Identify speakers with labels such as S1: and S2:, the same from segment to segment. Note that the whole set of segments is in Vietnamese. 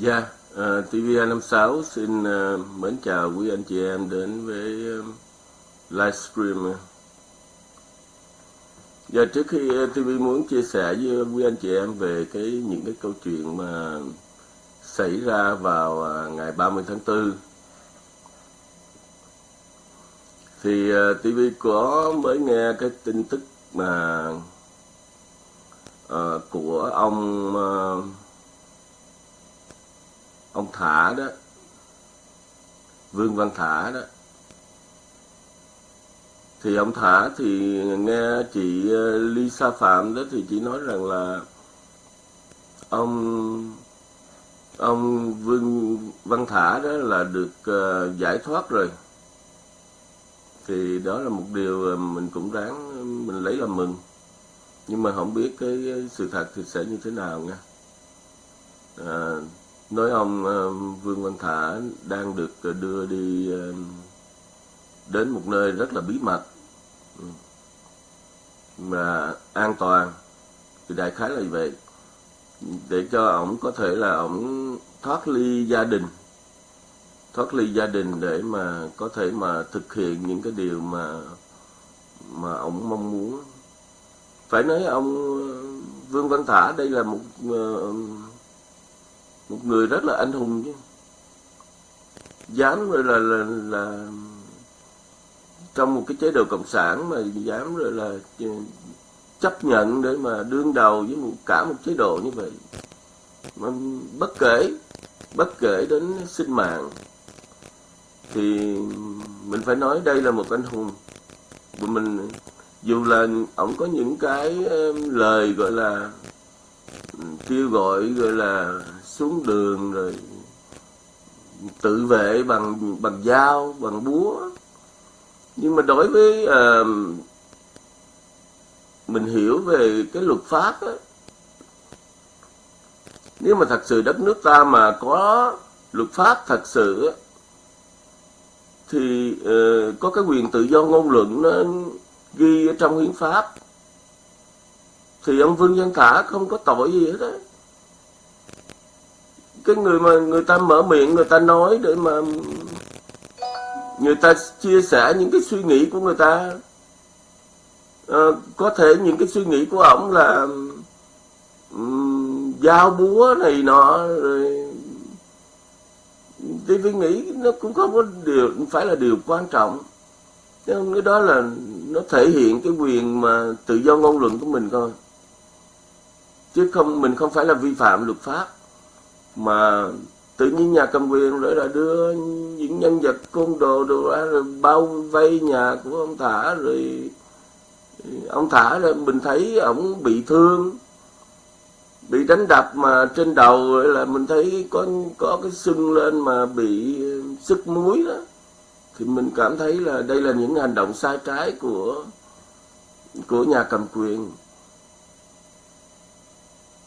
S1: Dạ, yeah, uh, TVA56 xin uh, mến chào quý anh chị em đến với uh, livestream. Dạ, trước khi ờ, uh, TV muốn chia sẻ với quý anh chị em về cái những cái câu chuyện mà xảy ra vào uh, ngày 30 tháng 4 thì uh, TV có mới nghe cái tin tức mà uh, của ông uh, ông Thả đó. Vương Văn Thả đó. Thì ông Thả thì nghe chị ờ, Lisa Phạm đó thì chị nói rằng là ông ông Vương Văn Thả đó là được ờ, giải thoát rồi. Thì đó là một điều mình cũng đáng mình lấy làm mừng. Nhưng mà không biết cái sự thật thì sẽ như thế nào nha. À, nói ông ờ, Vương Văn Thả đang được đưa đi ờ, đến một nơi rất là bí mật ừ, mà an toàn. Thì đại khái là như vậy. Để cho ổng có thể là ổng thoát ly gia đình thoát ly gia đình để mà có thể mà thực hiện những cái điều mà mà ổng mong muốn. Phải nói ông ờ, Vương Văn Thả đây là một uh, một người rất là anh hùng chứ. Dám rồi là là là trong một cái chế độ cộng sản mà dám rồi là chấp nhận để mà đương đầu với một, cả một chế độ như vậy. Mà bất kể bất kể đến sinh mạng, thì mình phải nói đây là một anh hùng. Và mình, dù là ổng có những cái lời gọi là ừ, kêu gọi gọi là xuống đường rồi tự vệ bằng bằng dao bằng búa. Nhưng mà đối với uh, mình hiểu về cái luật pháp á nếu mà thật sự đất nước ta mà có luật pháp thật sự á, thì uh, có cái quyền tự do ngôn luận nó ghi ở trong hiến pháp. Thì ông Vương Văn Thả không có tội gì hết á cái người mà người ta mở miệng người ta nói để mà người ta chia sẻ những cái suy nghĩ của người ta. À, có thể những cái suy nghĩ của ổng là um, dao búa này nọ rồi thì tôi nghĩ nó cũng không có điều phải là điều quan trọng. Nhưng cái đó là nó thể hiện cái quyền mà tự do ngôn luận của mình thôi. Chứ không mình không phải là vi phạm luật pháp mà tự nhiên nhà cầm quyền rồi là đưa những nhân vật côn đồ đồ ra rồi bao vây nhà của ông thả rồi ừ, ông thả là mình thấy ổng bị thương, bị đánh đập mà trên đầu là mình thấy có có cái sưng lên mà bị sức muối đó. Thì mình cảm thấy là đây là những hành động sai trái của của nhà cầm quyền.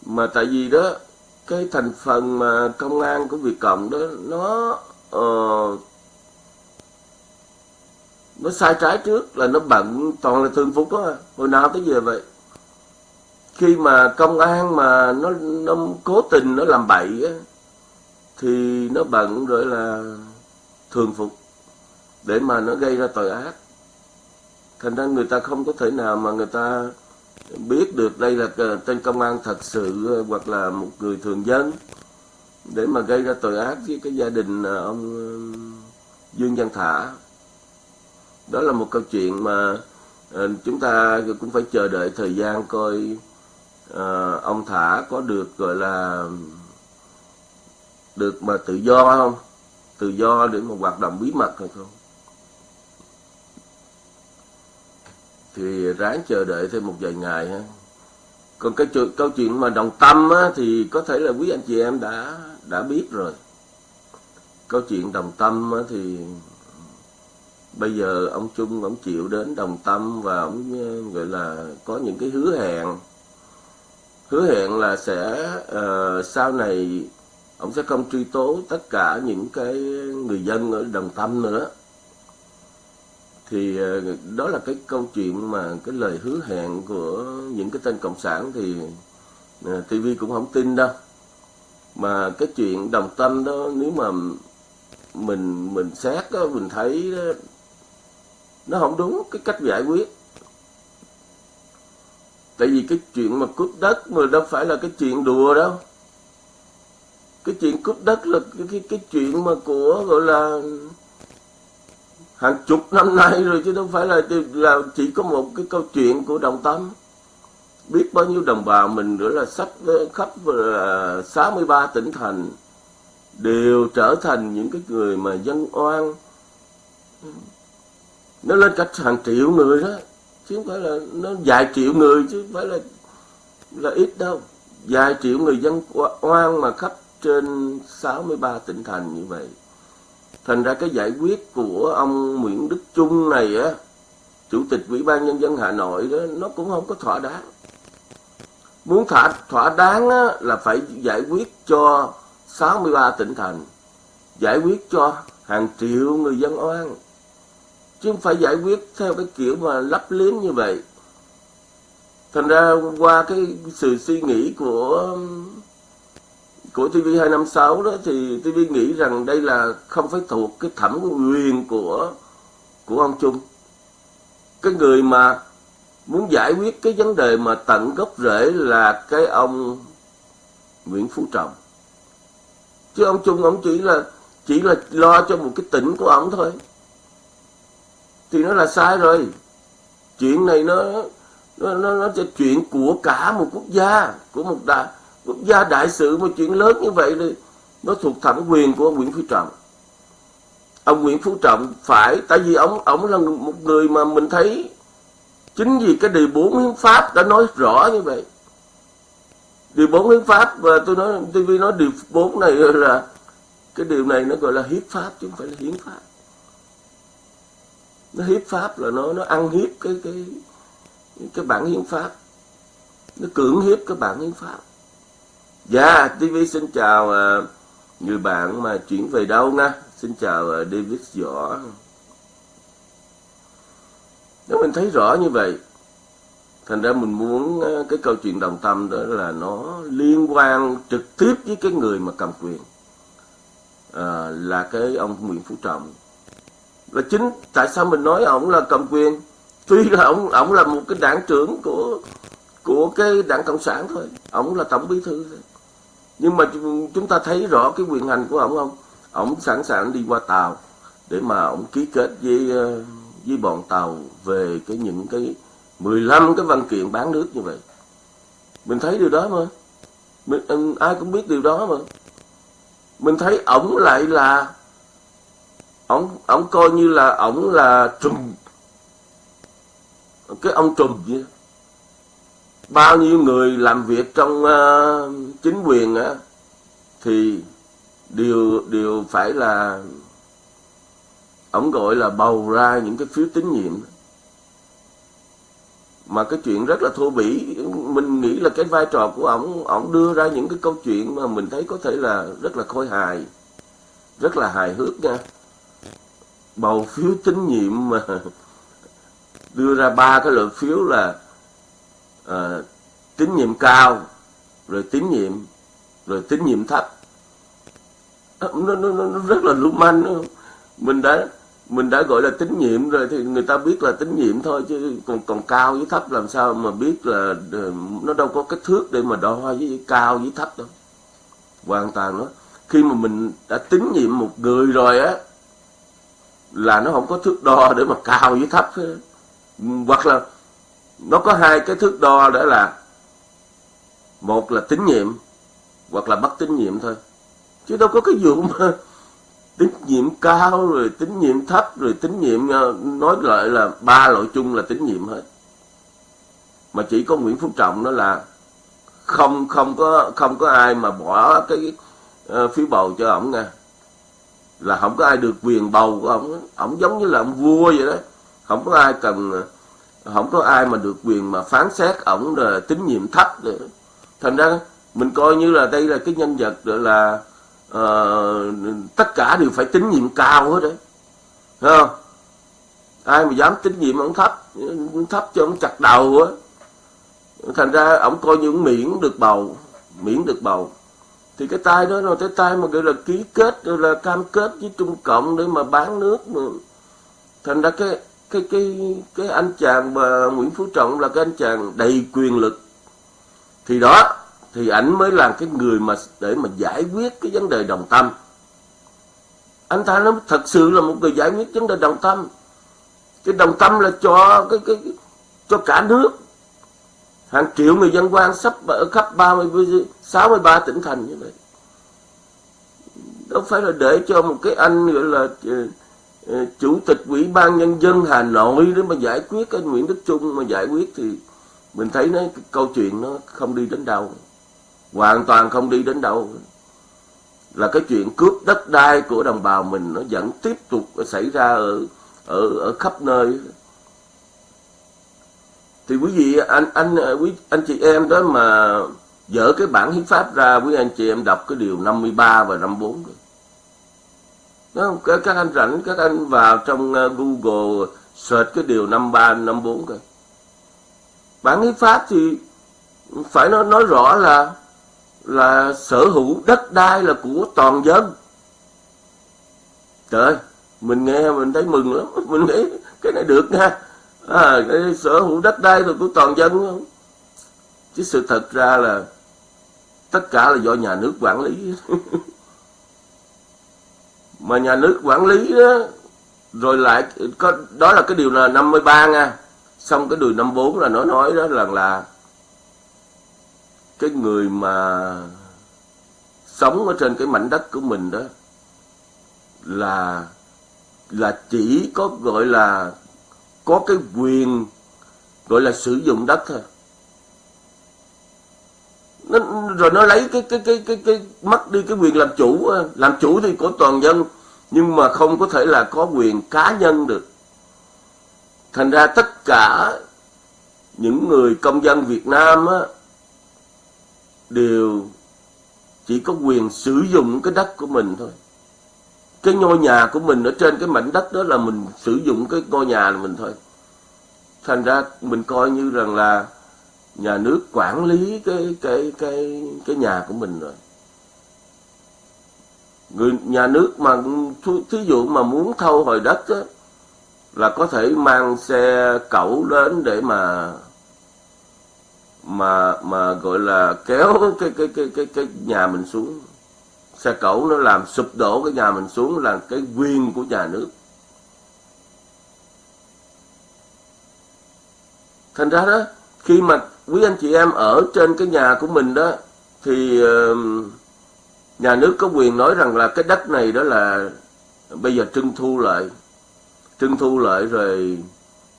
S1: Mà tại vì đó cái thành phần mà công an của Việt Cộng đó nó uh, nó sai trái trước là nó bận toàn là thường phục đó à. hồi nào tới giờ vậy? Khi mà công an mà nó nó cố tình nó làm bậy á thì nó bận rồi là thường phục để mà nó gây ra tội ác. Thành ra người ta không có thể nào mà người ta biết được đây là ờ, tên công an thật sự ờ, hoặc là một người thường dân để mà gây ra tội ác với cái gia đình ờ, ông Dương Văn Thả. Đó là một câu chuyện mà chúng ta cũng phải chờ đợi thời gian coi ông Thả có được, gọi là, được mà tự do không? Tự do để mà hoạt động bí mật hay không? Thì ráng chờ đợi thêm một vài ngày ha. Còn cái chuyện, câu chuyện mà đồng tâm á, thì có thể là quý anh chị em đã đã biết rồi. Câu chuyện đồng tâm á, thì bây giờ ông Trung ông chịu đến đồng tâm và ông ờ, gọi là có những cái hứa hẹn. Hứa hẹn là sẽ uh, sau này ông sẽ không truy tố tất cả những cái người dân ở đồng tâm nữa thì ờ, đó là cái câu chuyện mà cái lời hứa hẹn của những cái tên cộng sản thì ờ, TV cũng không tin đâu. Mà cái chuyện đồng tâm đó nếu mà mình mình xét đó, mình thấy đó, nó không đúng cái cách giải quyết. Tại vì cái chuyện mà cướp đất mà đâu phải là cái chuyện đùa đâu. Cái chuyện cướp đất là cái cái, cái chuyện mà của gọi là hàng chục năm nay rồi chứ đâu phải là là chỉ có một cái câu chuyện của đồng tâm. Biết bao nhiêu đồng bào mình nữa là sắp khắp ờ, 63 tỉnh thành đều trở thành những cái người mà dân oan. Nó lên cả hàng triệu người đó, chứ không phải là nó vài triệu người chứ không phải là là ít đâu. Vài triệu người dân oan mà khắp trên 63 tỉnh thành như vậy thành ra cái giải quyết của ông Nguyễn Đức Trung này á chủ tịch ủy ban nhân dân Hà Nội đó nó cũng không có thỏa đáng. Muốn thỏa thỏa đáng á, là phải giải quyết cho 63 tỉnh thành giải quyết cho hàng triệu người dân oan. Chứ không phải giải quyết theo cái kiểu mà lấp liếm như vậy. Thành ra qua cái sự suy nghĩ của của TV256 đó thì TV nghĩ rằng đây là không phải thuộc cái thẩm quyền của của ông Trung. Cái người mà muốn giải quyết cái vấn đề mà tận gốc rễ là cái ông Nguyễn Phú Trọng. Chứ ông Trung ông chỉ là chỉ là lo cho một cái tỉnh của ông thôi. Thì nó là sai rồi. Chuyện này nó nó nó, nó là chuyện của cả một quốc gia, của một đại quốc gia đại sự một chuyện lớn như vậy thì nó thuộc thẩm quyền của ông Nguyễn Phú Trọng. Ông Nguyễn Phú Trọng phải, tại vì ông ông là một người mà mình thấy chính vì cái điều bốn hiến pháp đã nói rõ như vậy. Điều bốn hiến pháp và tôi nói TV nói điều bốn này là cái điều này nó gọi là hiến pháp chứ không phải là hiến pháp. Nó hiến pháp là nó nó ăn hiếp cái cái cái bản hiến pháp. Nó cưỡng hiếp cái bản hiến pháp. Dạ, TV xin chào uh, người bạn mà chuyển về đâu nha. Xin chào uh, David Võ. Nếu mình thấy rõ như vậy, thành ra mình muốn uh, cái câu chuyện đồng tâm đó là nó liên quan trực tiếp với cái người mà cầm quyền. Uh, là cái ông Nguyễn Phú Trọng. và chính tại sao mình nói ông là cầm quyền? Tuy là ông ông là một cái đảng trưởng của của cái đảng cộng sản thôi, ông là tổng bí thư thôi nhưng mà chúng ta thấy rõ cái quyền hành của ông không ông sẵn sàng đi qua tàu để mà ông ký kết với ờ, với bọn tàu về cái những cái 15 cái văn kiện bán nước như vậy. Mình thấy điều đó mà. Mình, ai cũng biết điều đó mà. Mình thấy ổng lại là ổng ổng coi như là ổng là trùm. Cái ông trùm vậy bao nhiêu người làm việc trong uh, chính quyền á thì đều đều phải là ổng gọi là bầu ra những cái phiếu tín nhiệm. Mà cái chuyện rất là thô bỉ mình nghĩ là cái vai trò của ổng ổng đưa ra những cái câu chuyện mà mình thấy có thể là rất là khôi hài rất là hài hước nha. Bầu phiếu tín nhiệm mà đưa ra ba cái lượng phiếu là uh, tín nhiệm cao rồi tín nhiệm. Rồi tín nhiệm thấp. Nó, nó, nó, rất là lưu manh mình đã mình đã gọi là tín nhiệm rồi thì người ta biết là tín nhiệm thôi chứ còn còn cao với thấp làm sao mà biết là ờ, nó đâu có cái thước để mà đo với cao với thấp đâu. Hoàn toàn đó. Khi mà mình đã tín nhiệm một người rồi á là nó không có thước đo để mà cao với thấp hoặc là nó có hai cái thước đo đó là một là tín nhiệm hoặc là bất tín nhiệm thôi. Chứ đâu có cái vụ mà tín nhiệm cao rồi tín nhiệm thấp rồi tín nhiệm ờ, nói lại là ba loại chung là tín nhiệm hết. Mà chỉ có Nguyễn Phú Trọng đó là không không có không có ai mà bỏ cái uh, phiếu bầu cho ổng nha. Là không có ai được quyền bầu của ổng. Ổng giống như là ông vua vậy đó. Không có ai cần ờ, không có ai mà được quyền mà phán xét ổng là tín nhiệm thấp nữa thành ra mình coi như là đây là cái nhân vật là uh, tất cả đều phải tín nhiệm cao hết đấy. Thấy không? Ai mà dám tín nhiệm ông thấp thấp cho ông chặt đầu á. Thành ra ông coi như miễn được bầu miễn được bầu. Thì cái tay đó là cái tay mà gọi là ký kết rồi là cam kết với Trung Cộng để mà bán nước mà. Thành ra cái cái cái cái anh chàng mà Nguyễn Phú Trọng là cái anh chàng đầy quyền lực thì đó, thì ảnh mới là cái người mà để mà giải quyết cái vấn đề đồng tâm. Anh ta nó thật sự là một người giải quyết vấn đề đồng tâm. Cái đồng tâm là cho cái cái, cho cả nước. Hàng triệu người dân quan sắp ở khắp 30 63 tỉnh thành như vậy. Đâu phải là để cho một cái anh gọi là ờ, ờ, chủ tịch ủy ban nhân dân Hà Nội để mà giải quyết cái Nguyễn Đức Trung mà giải quyết thì mình thấy nó cái câu chuyện nó không đi đến đâu hoàn toàn không đi đến đâu là cái chuyện cướp đất đai của đồng bào mình nó vẫn tiếp tục xảy ra ở ở ở khắp nơi thì quý vị anh anh quý anh chị em đó mà dỡ cái bản hiến pháp ra quý anh chị em đọc cái điều 53 và 54 rồi. Đó, các, các anh rảnh các anh vào trong ờ, Google search cái điều 53 54 coi. Bản hiến pháp thì phải nói nói rõ là là sở hữu đất đai là của toàn dân. Trời mình nghe mình thấy mừng lắm, mình nghĩ cái này được nha. À, cái sở hữu đất đai là của toàn dân không? Chứ sự thật ra là tất cả là do nhà nước quản lý. mà nhà nước quản lý đó, rồi lại có đó là cái điều là 53 nha. Xong cái điều 54 là nó nói đó là là cái người mà sống ở trên cái mảnh đất của mình đó là là chỉ có gọi là có cái quyền gọi là sử dụng đất thôi. Nó, rồi nó lấy cái cái cái cái cái mất đi cái quyền làm chủ làm chủ thì của toàn dân nhưng mà không có thể là có quyền cá nhân được thành ra tất cả những người công dân Việt Nam á, đều chỉ có quyền sử dụng cái đất của mình thôi. Cái ngôi nhà của mình ở trên cái mảnh đất đó là mình sử dụng cái ngôi nhà là mình thôi. Thành ra mình coi như rằng là nhà nước quản lý cái cái cái cái nhà của mình rồi. Người nhà nước mà thí dụ mà muốn thâu hồi đất á, là có thể mang xe cẩu đến để mà mà mà gọi là kéo cái cái cái cái cái nhà mình xuống. Xe cẩu nó làm sụp đổ cái nhà mình xuống là cái quyền của nhà nước. Thành ra đó, khi mà quý anh chị em ở trên cái nhà của mình đó, thì nhà nước có quyền nói rằng là cái đất này đó là bây giờ trưng thu lại trưng thu lại rồi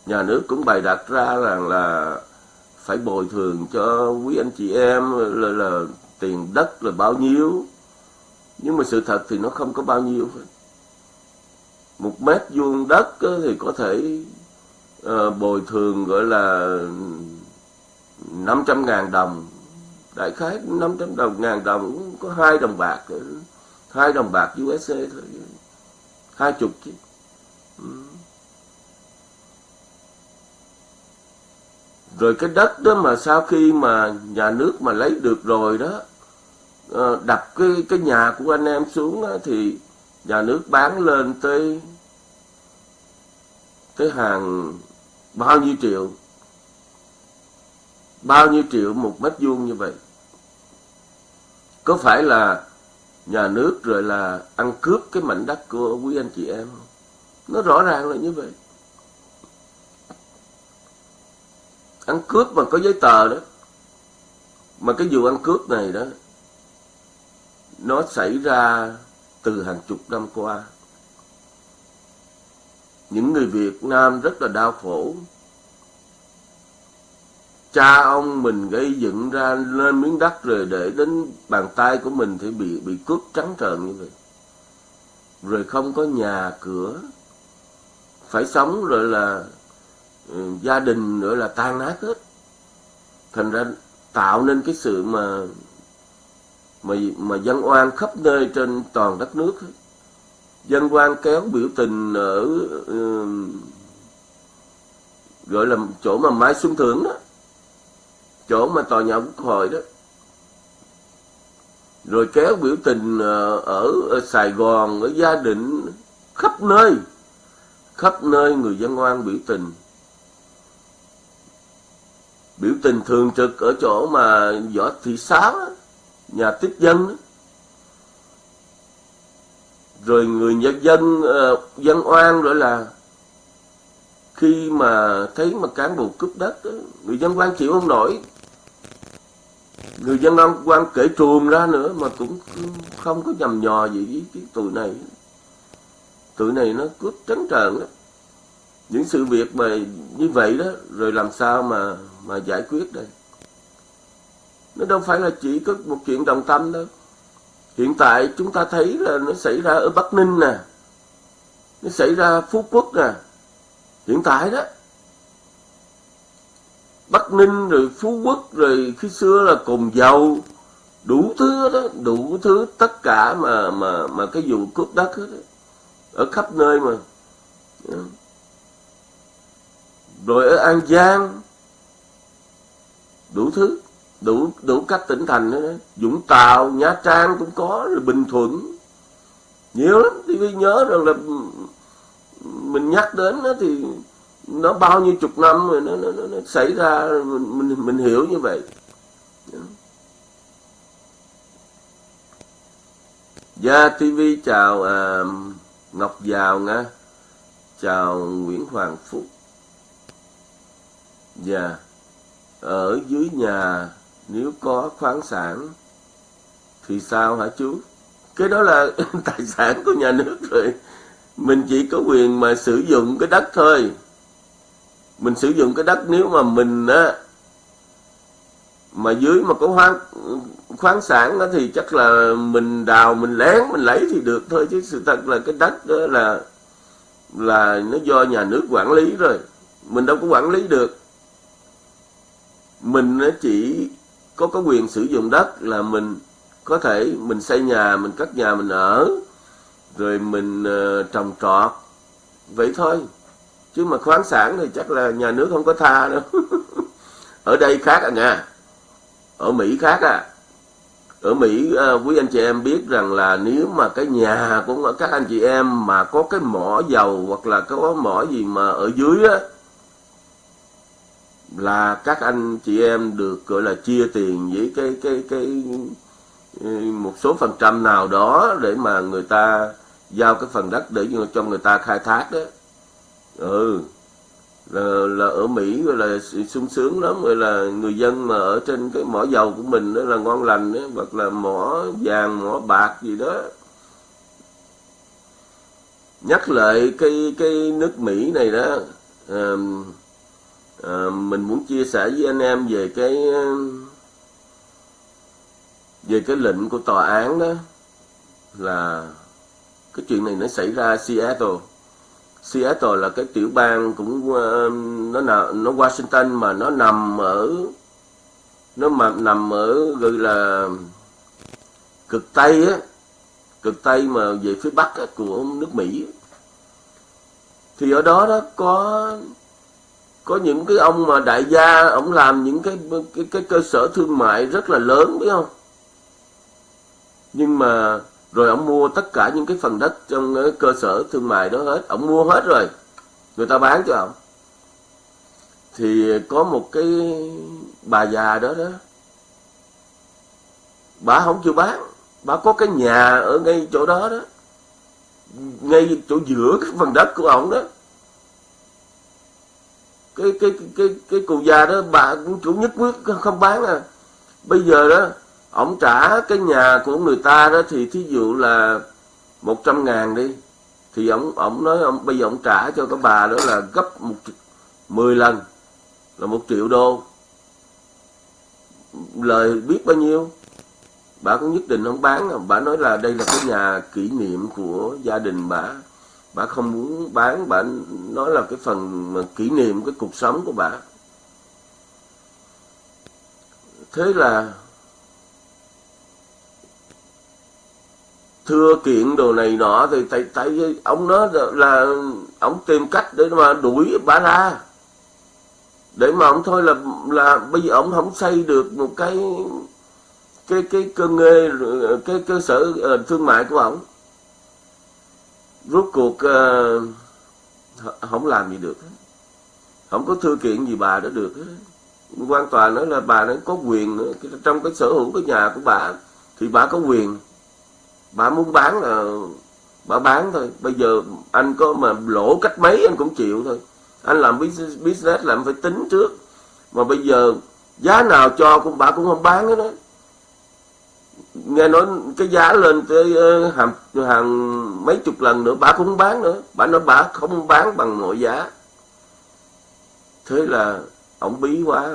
S1: nhà nước cũng bày đặt ra rằng là phải bồi thường cho quý anh chị em là, là tiền đất là bao nhiêu. Nhưng mà sự thật thì nó không có bao nhiêu một mét vuông đất thì có thể uh, bồi thường gọi là 500 ngàn đồng. Đại khái 500 đồng ngàn đồng có hai đồng bạc hai đồng bạc USD thôi. Hai chục chứ. Ừ. rồi cái đất đó mà sau khi mà nhà nước mà lấy được rồi đó ờ, đập cái cái nhà của anh em xuống đó, thì nhà nước bán lên tới tới hàng bao nhiêu triệu? Bao nhiêu triệu một mét vuông như vậy? Có phải là nhà nước rồi là ăn cướp cái mảnh đất của quý anh chị em không? Nó rõ ràng là như vậy. Ăn cướp mà có giấy tờ đó. Mà cái vụ ăn cướp này đó, nó xảy ra từ hàng chục năm qua. Những người Việt Nam rất là đau khổ. Cha ông mình gây dựng ra lên miếng đất rồi để đến bàn tay của mình thì bị bị cướp trắng trợn như vậy. Rồi không có nhà cửa. Phải sống rồi là Ừ, gia đình nữa là tan nát hết. Thành ra tạo nên cái sự mà mà mà dân oan khắp nơi trên toàn đất nước. Dân oan kéo biểu tình ở uh, gọi là chỗ mà Mai Xuân Thưởng đó. Chỗ mà tòa nhà quốc hội đó. Rồi kéo biểu tình ờ, ở, ở Sài Gòn ở gia đình khắp nơi. Khắp nơi người dân oan biểu tình biểu tình thường trực ở chỗ mà võ thị sáu nhà tiếp dân đó. rồi người nhân dân ờ, dân oan rồi là khi mà thấy mà cán bộ cướp đất đó, người dân quan chịu không nổi. Người dân quan kể trùm ra nữa mà cũng không có nhầm nhò gì với cái tụi này. Tụi này nó cướp trắng trợn đó những sự việc mà như vậy đó rồi làm sao mà mà giải quyết đây? Nó đâu phải là chỉ có một chuyện đồng tâm đâu. Hiện tại chúng ta thấy là nó xảy ra ở bắc ninh nè nó xảy ra phú quốc nè. Hiện tại đó bắc ninh rồi phú quốc rồi khi xưa là cùng giàu đủ thứ đó đủ thứ tất cả mà mà mà cái vụ cướp đất đó, ở khắp nơi mà rồi ở an giang đủ thứ đủ đủ các tỉnh thành nữa. Vũng Tàu Nha Trang cũng có rồi Bình Thuận. Nhiều lắm TV nhớ rằng là mình nhắc đến đó thì nó bao nhiêu chục năm rồi nó, nó, nó, nó xảy ra mình, mình mình hiểu như vậy. Gia yeah, TV chào à, Ngọc Giàu nha. Chào Nguyễn Hoàng Phúc. Dạ. Yeah. ở dưới nhà, nếu có khoáng sản, thì sao hả chú? Cái đó là tài sản của nhà nước rồi. Mình chỉ có quyền mà sử dụng cái đất thôi. Mình sử dụng cái đất nếu mà mình á, mà dưới mà có khoáng khoáng sản đó thì chắc là mình đào, mình lén, mình lấy thì được thôi. Chứ sự thật là cái đất đó là là nó do nhà nước quản lý rồi. Mình đâu có quản lý được mình chỉ có có quyền sử dụng đất là mình có thể mình xây nhà mình cất nhà mình ở rồi mình uh, trồng trọt. Vậy thôi. Chứ mà khoáng sản thì chắc là nhà nước không có tha đâu. Ở đây khác à nha. Ở mỹ khác à. Ở mỹ uh, quý anh chị em biết rằng là nếu mà cái nhà của các anh chị em mà có cái mỏ dầu hoặc là có mỏ gì mà ở dưới á là các anh chị em được gọi là chia tiền với cái cái cái ừ, một số phần trăm nào đó để mà người ta giao cái phần đất để cho người ta khai thác đó. Ừ. Là, là ở Mỹ gọi là sung sướng lắm rồi là người dân mà ở trên cái mỏ dầu của mình đó là ngon lành đó, hoặc là mỏ vàng mỏ bạc gì đó. Nhắc lại cái cái nước Mỹ này đó um, à, mình muốn chia sẻ với anh em về cái ờ, về cái lệnh của tòa án đó là cái chuyện này nó xảy ra Seattle. Seattle là cái tiểu bang cũng ờ, nó nào nó Washington mà nó nằm ở nó mà nằm ở gọi là cực tây á cực tây mà về phía bắc á, của nước Mỹ thì ở đó đó có có những cái ông mà đại gia, ông làm những cái cái cái cơ sở thương mại rất là lớn, biết không? Nhưng mà rồi ông mua tất cả những cái phần đất trong cái cơ sở thương mại đó hết. Ông mua hết rồi. Người ta bán cho ông. Thì có một cái bà già đó đó. Bà không chịu bán. Bà có cái nhà ở ngay chỗ đó đó. Ngay chỗ giữa cái phần đất của ông đó cái cái cái cái, cái cụ già đó bà cũng chủ nhất quyết không bán à bây giờ đó ông trả cái nhà của người ta đó thì thí dụ là một trăm ngàn đi. Thì ông ông nói ông bây giờ ông trả cho cái bà đó là gấp một mười lần là một triệu đô. Lời biết bao nhiêu? Bà cũng nhất định không bán bà nói là đây là cái nhà kỷ niệm của gia đình bà bà không muốn bán bà nói là cái phần mà kỷ niệm cái cuộc sống của bà. Thế là thưa kiện đồ này nọ thì tại tại ông nói là ông tìm cách để mà đuổi bà ra. Để mà ông thôi là là bây giờ ông không xây được một cái cái cái cơ nghề cái cơ sở uh, thương mại của ông rốt cuộc uh, không làm gì được. Không có thư kiện gì bà đã được. Hết quan tòa nói là bà nó có quyền nữa. Trong cái sở hữu cái nhà của bà thì bà có quyền. Bà muốn bán là bà bán thôi. Bây giờ anh có mà lỗ cách mấy anh cũng chịu thôi. Anh làm business làm phải tính trước. Mà bây giờ giá nào cho cũng bà cũng không bán hết đó nghe nói cái giá lên tới ờ, hàng hàng mấy chục lần nữa bà cũng không bán nữa. Bà nói bà không bán bằng mọi giá. Thế là ổng bí quá.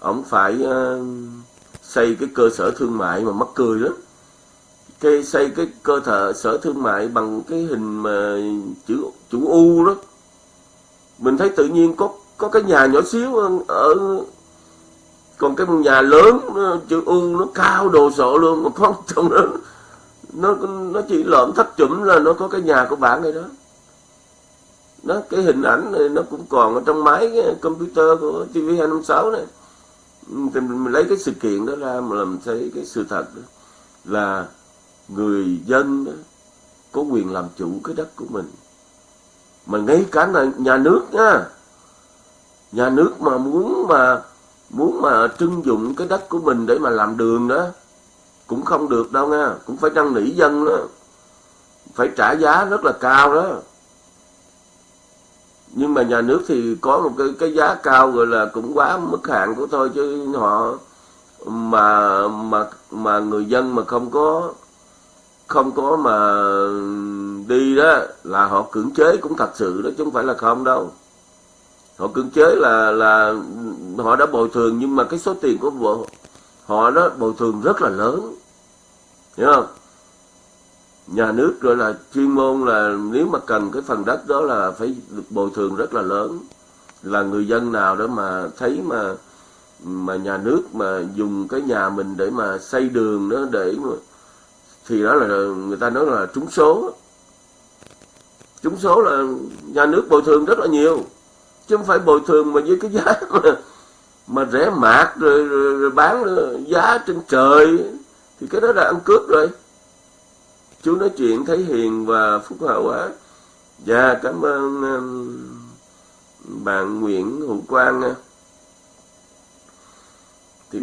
S1: Ổng phải uh, xây cái cơ sở thương mại mà mắc cười lắm. Cái xây cái cơ thể sở thương mại bằng cái hình mà chữ chữ U đó. Mình thấy tự nhiên có có cái nhà nhỏ xíu ở còn cái nhà lớn chữ U nó cao đồ sộ luôn mà không trong đó nó nó chỉ lợm thấp chụm là nó có cái nhà của bạn này đó. Nó cái hình ảnh này nó cũng còn ở trong máy cái computer của TV 256 này. Thì mình lấy cái sự kiện đó ra mà làm thấy cái sự thật đó. Là người dân đó, có quyền làm chủ cái đất của mình. Mà ngay cả là nhà nước nha. Nhà nước mà muốn mà muốn mà trưng dụng cái đất của mình để mà làm đường đó, cũng không được đâu nha. Cũng phải năn nỉ dân đó. Phải trả giá rất là cao đó. Nhưng mà nhà nước thì có một cái cái giá cao rồi là cũng quá mức hạn của thôi, chứ họ mà mà mà người dân mà không có không có mà đi đó là họ cưỡng chế cũng thật sự đó, chứ không phải là không đâu họ cưỡng chế là là họ đã bồi thường, nhưng mà cái số tiền của vợ họ đó bồi thường rất là lớn. Hiểu không? Nhà nước rồi là chuyên môn là nếu mà cần cái phần đất đó là phải được bồi thường rất là lớn. Là người dân nào đó mà thấy mà mà nhà nước mà dùng cái nhà mình để mà xây đường đó để mà, thì đó là người ta nói là trúng số. Trúng số là nhà nước bồi thường rất là nhiều chứ không phải bồi thường mà với cái giá mà, mà rẻ mạt rồi, rồi, rồi bán ờ, giá trên trời. Thì cái đó là ăn cướp rồi. Chú nói chuyện thấy hiền và phúc hậu quá dạ cảm ơn um, bạn nguyễn hữu quang nha thì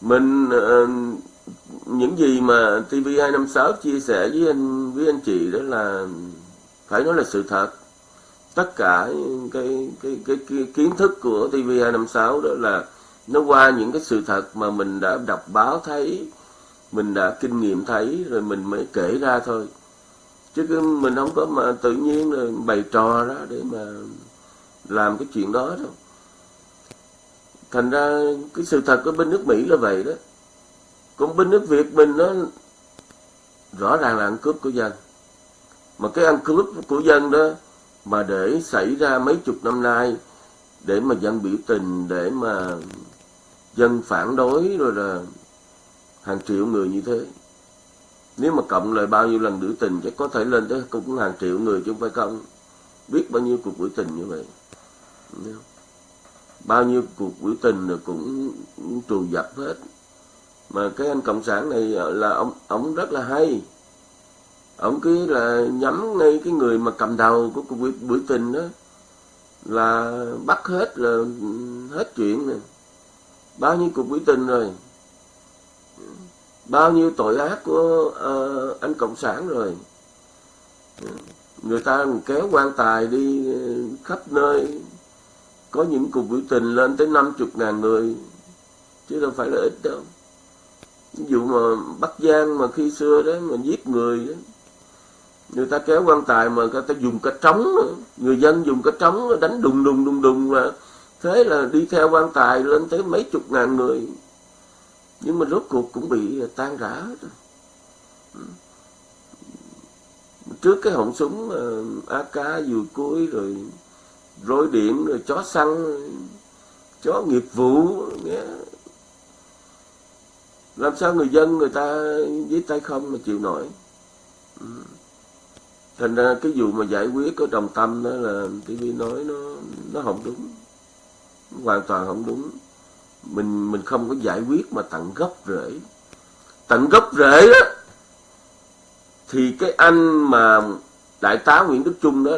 S1: mình uh, những gì mà TV256 chia sẻ với anh với anh chị đó là phải nói là sự thật tất cả cái cái cái, cái kiến thức của TV256 đó là nó qua những cái sự thật mà mình đã đọc báo thấy mình đã kinh nghiệm thấy rồi mình mới kể ra thôi. Chứ mình không có mà tự nhiên rồi bày trò ra để mà làm cái chuyện đó đâu. Thành ra cái sự thật ở bên nước mỹ là vậy đó. Còn bên nước việt mình nó rõ ràng là ăn cướp của dân. Mà cái ăn cướp của dân đó mà để xảy ra mấy chục năm nay để mà dân biểu tình để mà dân phản đối rồi là hàng triệu người như thế. Nếu mà cộng lại bao nhiêu lần biểu tình chắc có thể lên tới cũng hàng triệu người chứ không phải không. Biết bao nhiêu cuộc biểu tình như vậy. Bao nhiêu cuộc biểu tình rồi cũng, trù dập hết. Mà cái anh cộng sản này là ông ông rất là hay ông cứ là nhắm ngay cái người mà cầm đầu của cuộc biểu, biểu tình đó là bắt hết là hết chuyện này. Bao nhiêu cuộc biểu tình rồi? Bao nhiêu tội ác của uh, anh cộng sản rồi? Người ta kéo quan tài đi ờ, khắp nơi. Có những cuộc biểu tình lên tới năm chục ngàn người chứ đâu phải là ít đâu. Ví dụ mà bắc giang mà khi xưa đấy mà giết người đó, người ta kéo quan tài mà người ta dùng cái trống người dân dùng cái trống, đánh đùng đùng đùng đùng là thế là đi theo quan tài lên tới mấy chục ngàn người. Nhưng mà rốt cuộc cũng bị tan rã trước cái họng súng ờ, AK vừa cuối rồi, rối điện rồi, chó săn, chó nghiệp vụ, nghe. Làm sao người dân người ta với tay không mà chịu nổi. Ừ thành ra cái vụ mà giải quyết có đồng tâm đó là TV nói nó nó không đúng. Hoàn toàn không đúng. Mình mình không có giải quyết mà tận gốc rễ. Tận gốc rễ đó thì cái anh mà đại tá Nguyễn Đức Trung đó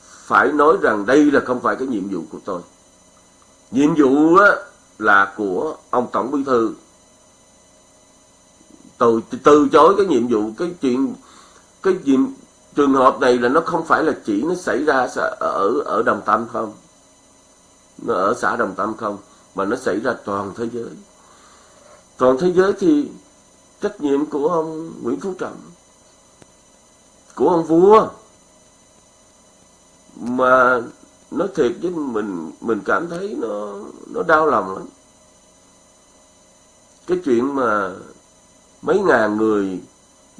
S1: phải nói rằng đây là không phải cái nhiệm vụ của tôi. Nhiệm vụ đó là của ông tổng bí thư. Từ từ chối cái nhiệm vụ, cái chuyện, cái nhiệm trường hợp này là nó không phải là chỉ nó xảy ra ở ở đồng tâm không? Nó ở xã đồng tâm không? Mà nó xảy ra toàn thế giới. Toàn thế giới thì trách nhiệm của ông Nguyễn Phú Trọng, của ông vua. Mà nói thiệt với mình mình cảm thấy nó nó đau lòng lắm. Cái chuyện mà mấy ngàn người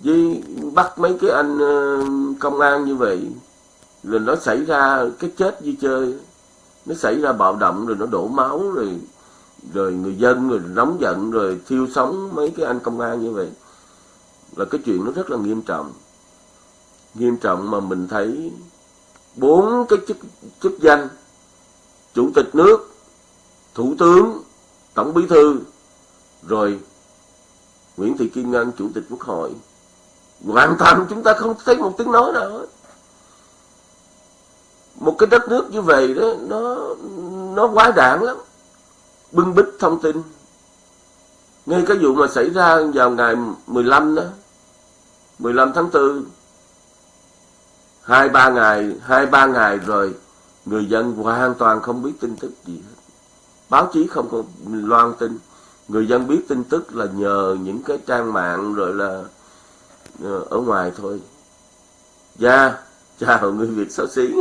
S1: với bắt mấy cái anh ờ, công an như vậy, rồi nó xảy ra cái chết như chơi. Nó xảy ra bạo động, rồi nó đổ máu, rồi rồi người dân, rồi nóng giận, rồi thiêu sống mấy cái anh công an như vậy. Là cái chuyện nó rất là nghiêm trọng. Nghiêm trọng mà mình thấy bốn cái chức chức danh, chủ tịch nước, thủ tướng, tổng bí thư, rồi Nguyễn Thị Kim Ngân, chủ tịch quốc hội hoàn toàn chúng ta không thấy một tiếng nói nào hết. Một cái đất nước như vậy đó, nó nó quá đảng lắm. Bưng bít thông tin. Ngay cái vụ mà xảy ra vào ngày 15 đó 15 tháng 4 hai ba ngày, hai ba ngày rồi, người dân hoàn toàn không biết tin tức gì hết. Báo chí không có loan tin. Người dân biết tin tức là nhờ những cái trang mạng rồi là Ờ, ở ngoài thôi. Dạ chào người việt xấu xí.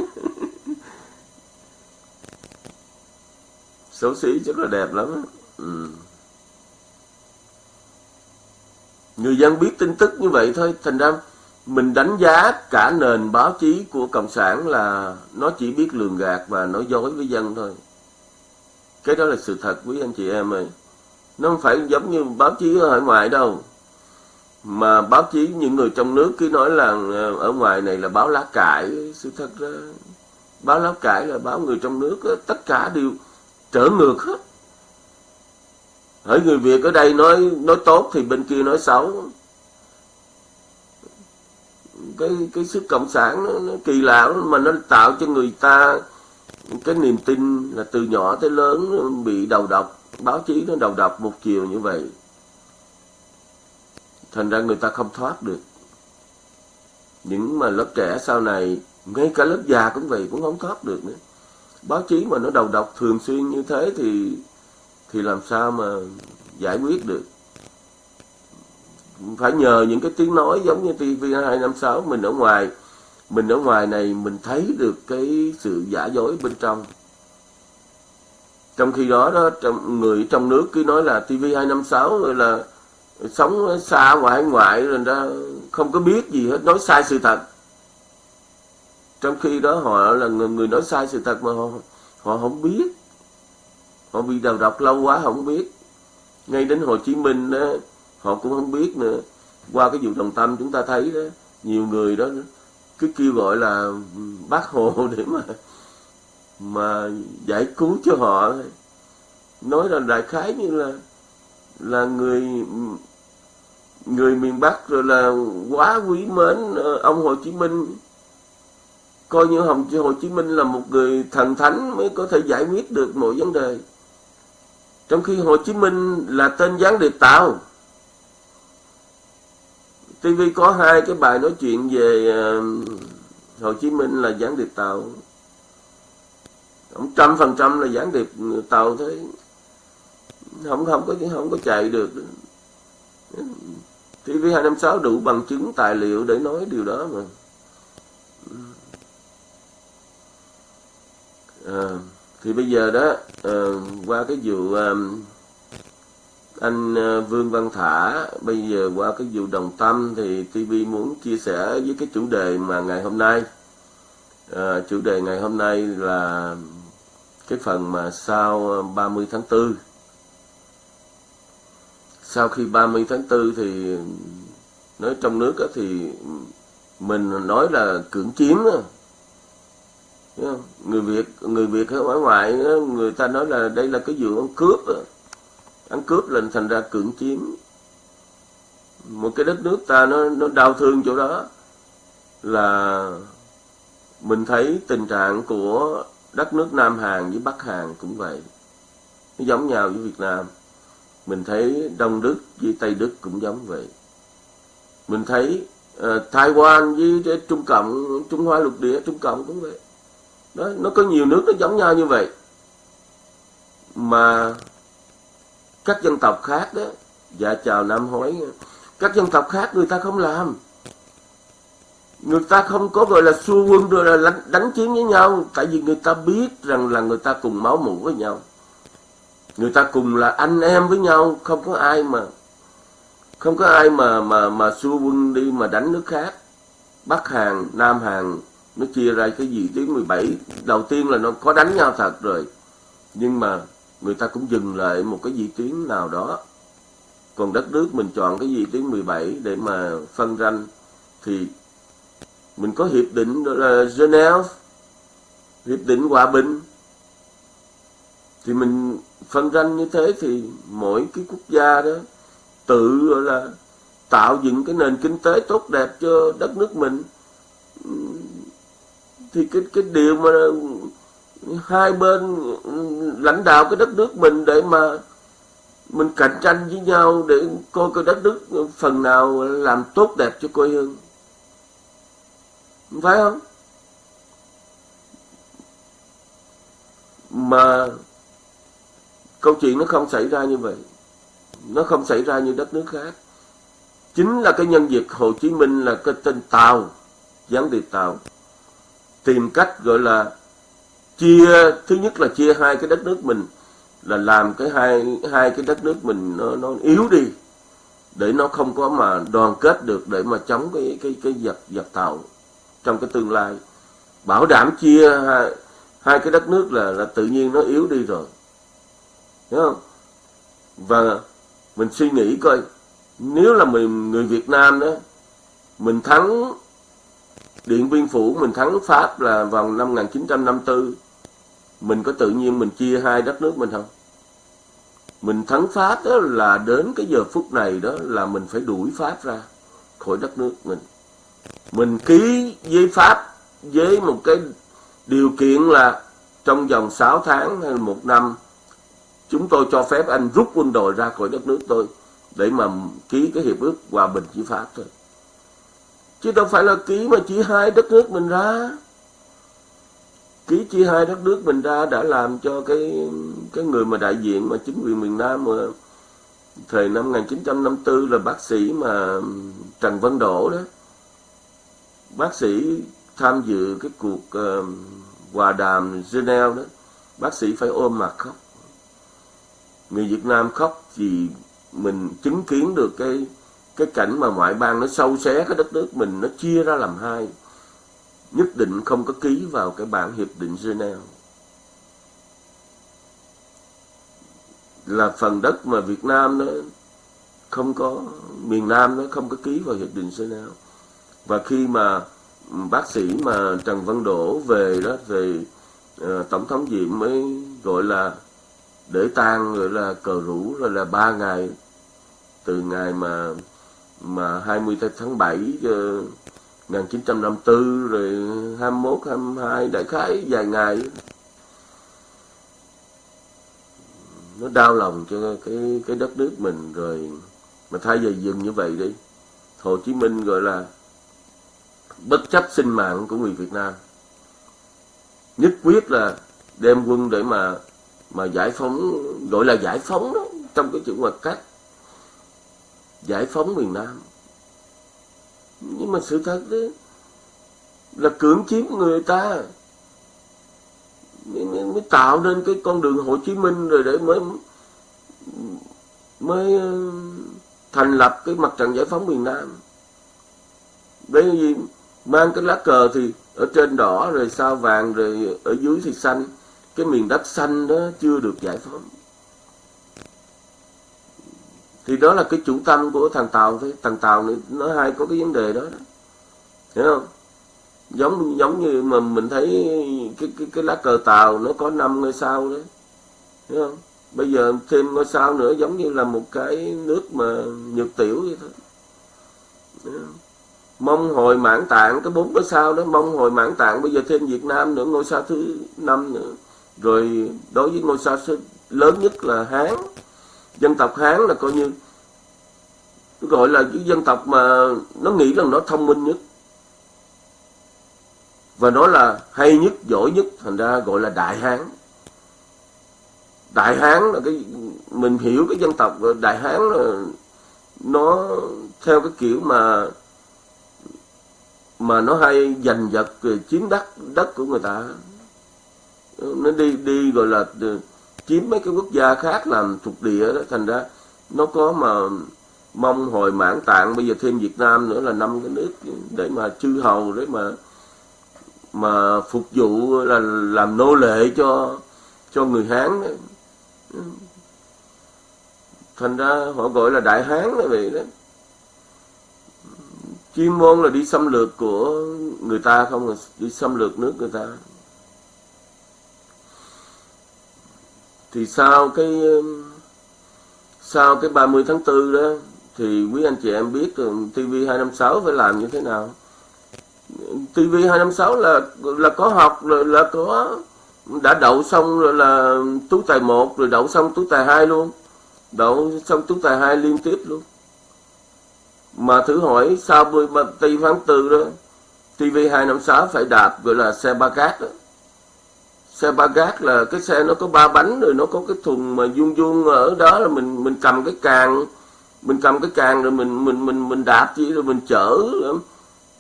S1: Xấu xí rất là đẹp lắm ừ. người dân biết tin tức như vậy thôi, thành ra mình đánh giá cả nền báo chí của cộng sản là nó chỉ biết lường gạt và nói dối với dân thôi. Cái đó là sự thật quý anh chị em ơi. Nó không phải giống như báo chí ở ngoài đâu mà báo chí những người trong nước cứ nói là ờ, ở ngoài này là báo lá cải sự thật ra báo lá cải là báo người trong nước tất cả đều trở ngược hết. Hỡi người việt ở đây nói nói tốt thì bên kia nói xấu. Cái cái sức cộng sản nó, nó kỳ lạ mà nó tạo cho người ta cái niềm tin là từ nhỏ tới lớn bị đầu độc. Báo chí nó đầu độc một chiều như vậy thành ra người ta không thoát được. Những mà lớp trẻ sau này, ngay cả lớp già cũng vậy, cũng không thoát được nữa. Báo chí mà nó đầu độc thường xuyên như thế thì thì làm sao mà giải quyết được? Phải nhờ những cái tiếng nói giống như TV256 mình ở ngoài, mình ở ngoài này mình thấy được cái sự giả dối bên trong. Trong khi đó đó, trong người trong nước cứ nói là TV256 rồi là sống xa ngoại ngoại rồi ra không có biết gì hết nói sai sự thật. Trong khi đó họ là người, người nói sai sự thật mà họ họ không biết. Họ bị đầu độc lâu quá không biết. Ngay đến Hồ Chí Minh đó, họ cũng không biết nữa. Qua cái vụ đồng tâm chúng ta thấy đó nhiều người đó cứ kêu gọi là bác hồ để mà mà giải cứu cho họ. Nói là đại khái như là là người người miền Bắc rồi là quá quý mến ờ, ông Hồ Chí Minh. Coi như Hồng Hồ Chí Minh là một người thần thánh mới có thể giải quyết được mọi vấn đề. Trong khi Hồ Chí Minh là tên gián điệp tạo. TV có hai cái bài nói chuyện về ờ, Hồ Chí Minh là gián điệp tàu ông trăm phần trăm là gián điệp tàu thế. Không không có không có chạy được. TV 256 đủ bằng chứng tài liệu để nói điều đó mà. À, thì bây giờ đó à, qua cái vụ à, anh à, Vương Văn Thả bây giờ qua cái vụ đồng tâm thì TV muốn chia sẻ với cái chủ đề mà ngày hôm nay. À, chủ đề ngày hôm nay là cái phần mà sau 30 tháng 4 sau khi 30 tháng 4 thì nói trong nước thì mình nói là cưỡng chiếm người Việt người Việt ở ngoài người ta nói là đây là cái vụ cướp ăn cướp là thành ra cưỡng chiếm. Một cái đất nước ta nó nó đau thương chỗ đó là mình thấy tình trạng của đất nước Nam Hàn với Bắc Hàn cũng vậy. Nó giống nhau với Việt Nam mình thấy Đông Đức với Tây Đức cũng giống vậy. Mình thấy uh, Taiwan với Trung Cộng Trung Hoa lục địa Trung Cộng cũng vậy. Đó nó có nhiều nước nó giống nhau như vậy. Mà các dân tộc khác đó dạ chào Nam Hối các dân tộc khác người ta không làm. Người ta không có gọi là xua quân rồi là đánh, đánh chiến với nhau tại vì người ta biết rằng là người ta cùng máu mủ với nhau người ta cùng là anh em với nhau, không có ai mà, không có ai mà mà mà xua quân đi mà đánh nước khác. Bắc Hàn, Nam Hàn nó chia ra cái gì tiếng 17 đầu tiên là nó có đánh nhau thật rồi, nhưng mà người ta cũng dừng lại một cái vị tuyến nào đó. Còn đất nước mình chọn cái gì tuyến 17 để mà phân ranh thì mình có hiệp định, đó là Geneva hiệp định hòa bình. Thì mình phân ranh như thế thì mỗi cái quốc gia đó tự là, tạo dựng cái nền kinh tế tốt đẹp cho đất nước mình. Thì cái cái điều mà hai bên lãnh đạo cái đất nước mình để mà mình cạnh tranh với nhau để coi cái đất nước phần nào làm tốt đẹp cho quê hương. Phải không? Mà câu chuyện nó không xảy ra như vậy. Nó không xảy ra như đất nước khác. Chính là cái nhân vật Hồ Chí Minh là cái tên Tàu gián điệp Tàu tìm cách gọi là chia thứ nhất là chia hai cái đất nước mình là làm cái hai hai cái đất nước mình nó nó yếu đi để nó không có mà đoàn kết được để mà chống cái cái cái giặc giặc tàu trong cái tương lai. Bảo đảm chia hai, hai cái đất nước là là tự nhiên nó yếu đi rồi hiểu không? Và mình suy nghĩ coi, nếu là mình, người Việt Nam đó, mình thắng Điện Biên Phủ, mình thắng Pháp là vào năm 1954 mình có tự nhiên mình chia hai đất nước mình không? Mình thắng Pháp đó là đến cái giờ phút này đó là mình phải đuổi Pháp ra khỏi đất nước mình. Mình ký với Pháp với một cái điều kiện là trong vòng 6 tháng hay một năm chúng tôi cho phép anh rút quân đội ra khỏi đất nước tôi để mà ký cái hiệp ước hòa bình với Pháp thôi. Chứ đâu phải là ký mà chỉ hai đất nước mình ra. Ký chia hai đất nước mình ra đã làm cho cái cái người mà đại diện mà chính quyền miền Nam mà thời năm 1954 là bác sĩ mà Trần Văn Đỗ đó. Bác sĩ tham dự cái cuộc uh, hòa đàm Geneva đó bác sĩ phải ôm mặt khóc người Việt Nam khóc vì mình chứng kiến được cái cái cảnh mà ngoại bang nó sâu xé cái đất nước mình nó chia ra làm hai. Nhất định không có ký vào cái bản hiệp định Geneva. Là phần đất mà Việt Nam nó không có miền Nam nó không có ký vào hiệp định Geneva. Và khi mà bác sĩ mà Trần Văn Đỗ về đó về uh, tổng thống Diệm mới gọi là để tang rồi là cờ rủ rồi là ba ngày. Từ ngày mà mà 20 tháng 7 uh, 1954 rồi 21 22 đại khái vài ngày. Nó đau lòng cho cái cái đất nước mình rồi. Mà thay vì dừng như vậy đi Hồ Chí Minh gọi là bất chấp sinh mạng của người Việt Nam. Nhất quyết là đem quân để mà mà giải phóng gọi là giải phóng đó trong cái chữ ngoặc cách giải phóng miền Nam. Nhưng mà sự thật đó là cưỡng chiếm người ta mới, mới, mới tạo nên cái con đường Hồ Chí Minh rồi để mới mới ờ, thành lập cái mặt trận giải phóng miền Nam. Để gì mang cái lá cờ thì ở trên đỏ rồi sao vàng rồi ở dưới thì xanh cái miền đất xanh đó chưa được giải phóng. Thì đó là cái chủ tâm của thằng tàu thôi. Thằng tàu này nó hay có cái vấn đề đó, đó. hiểu không? Giống giống như mà mình thấy cái cái cái lá cờ tàu nó có năm ngôi sao đấy hiểu không? Bây giờ thêm ngôi sao nữa giống như là một cái nước mà nhược tiểu vậy thôi. Mong hồi mãn tạng cái bốn ngôi sao đó mong hồi mãn tạng. Bây giờ thêm Việt Nam nữa ngôi sao thứ năm nữa rồi đối với ngôi sao lớn nhất là Hán. Dân tộc Hán là coi như, gọi là cái dân tộc mà nó nghĩ rằng nó thông minh nhất. Và nó là hay nhất, giỏi nhất, thành ra gọi là đại hán. Đại hán là cái, mình hiểu cái dân tộc đại hán là nó theo cái kiểu mà mà nó hay giành giật chiếm đất đất của người ta nó đi đi gọi là ờ, chiếm mấy cái quốc gia khác làm thuộc địa đó, thành ra nó có mà mong hồi mãn tạng. Bây giờ thêm Việt Nam nữa là năm cái nước để mà chư hầu, để mà mà phục vụ là làm nô lệ cho cho người Hán đó. thành ra họ gọi là đại Hán là vậy đó. Chuyên môn là đi xâm lược của người ta không là đi xâm lược nước người ta. Thì sau cái sau cái 30 tháng 4 đó thì quý anh chị em biết TV256 phải làm như thế nào. TV256 là là có học là, là có đã đậu xong rồi là tú tài 1 rồi đậu xong tú tài 2 luôn. Đậu xong tú tài 2 liên tiếp luôn. Mà thử hỏi sau 30 tháng 4 đó TV256 phải đạp gọi là xe ba cát đó xe ba gác là cái xe nó có ba bánh rồi nó có cái thùng mà vuông vuông ở đó là mình mình cầm cái càng mình cầm cái càng rồi mình mình mình mình đạp chỉ rồi mình chở ừ,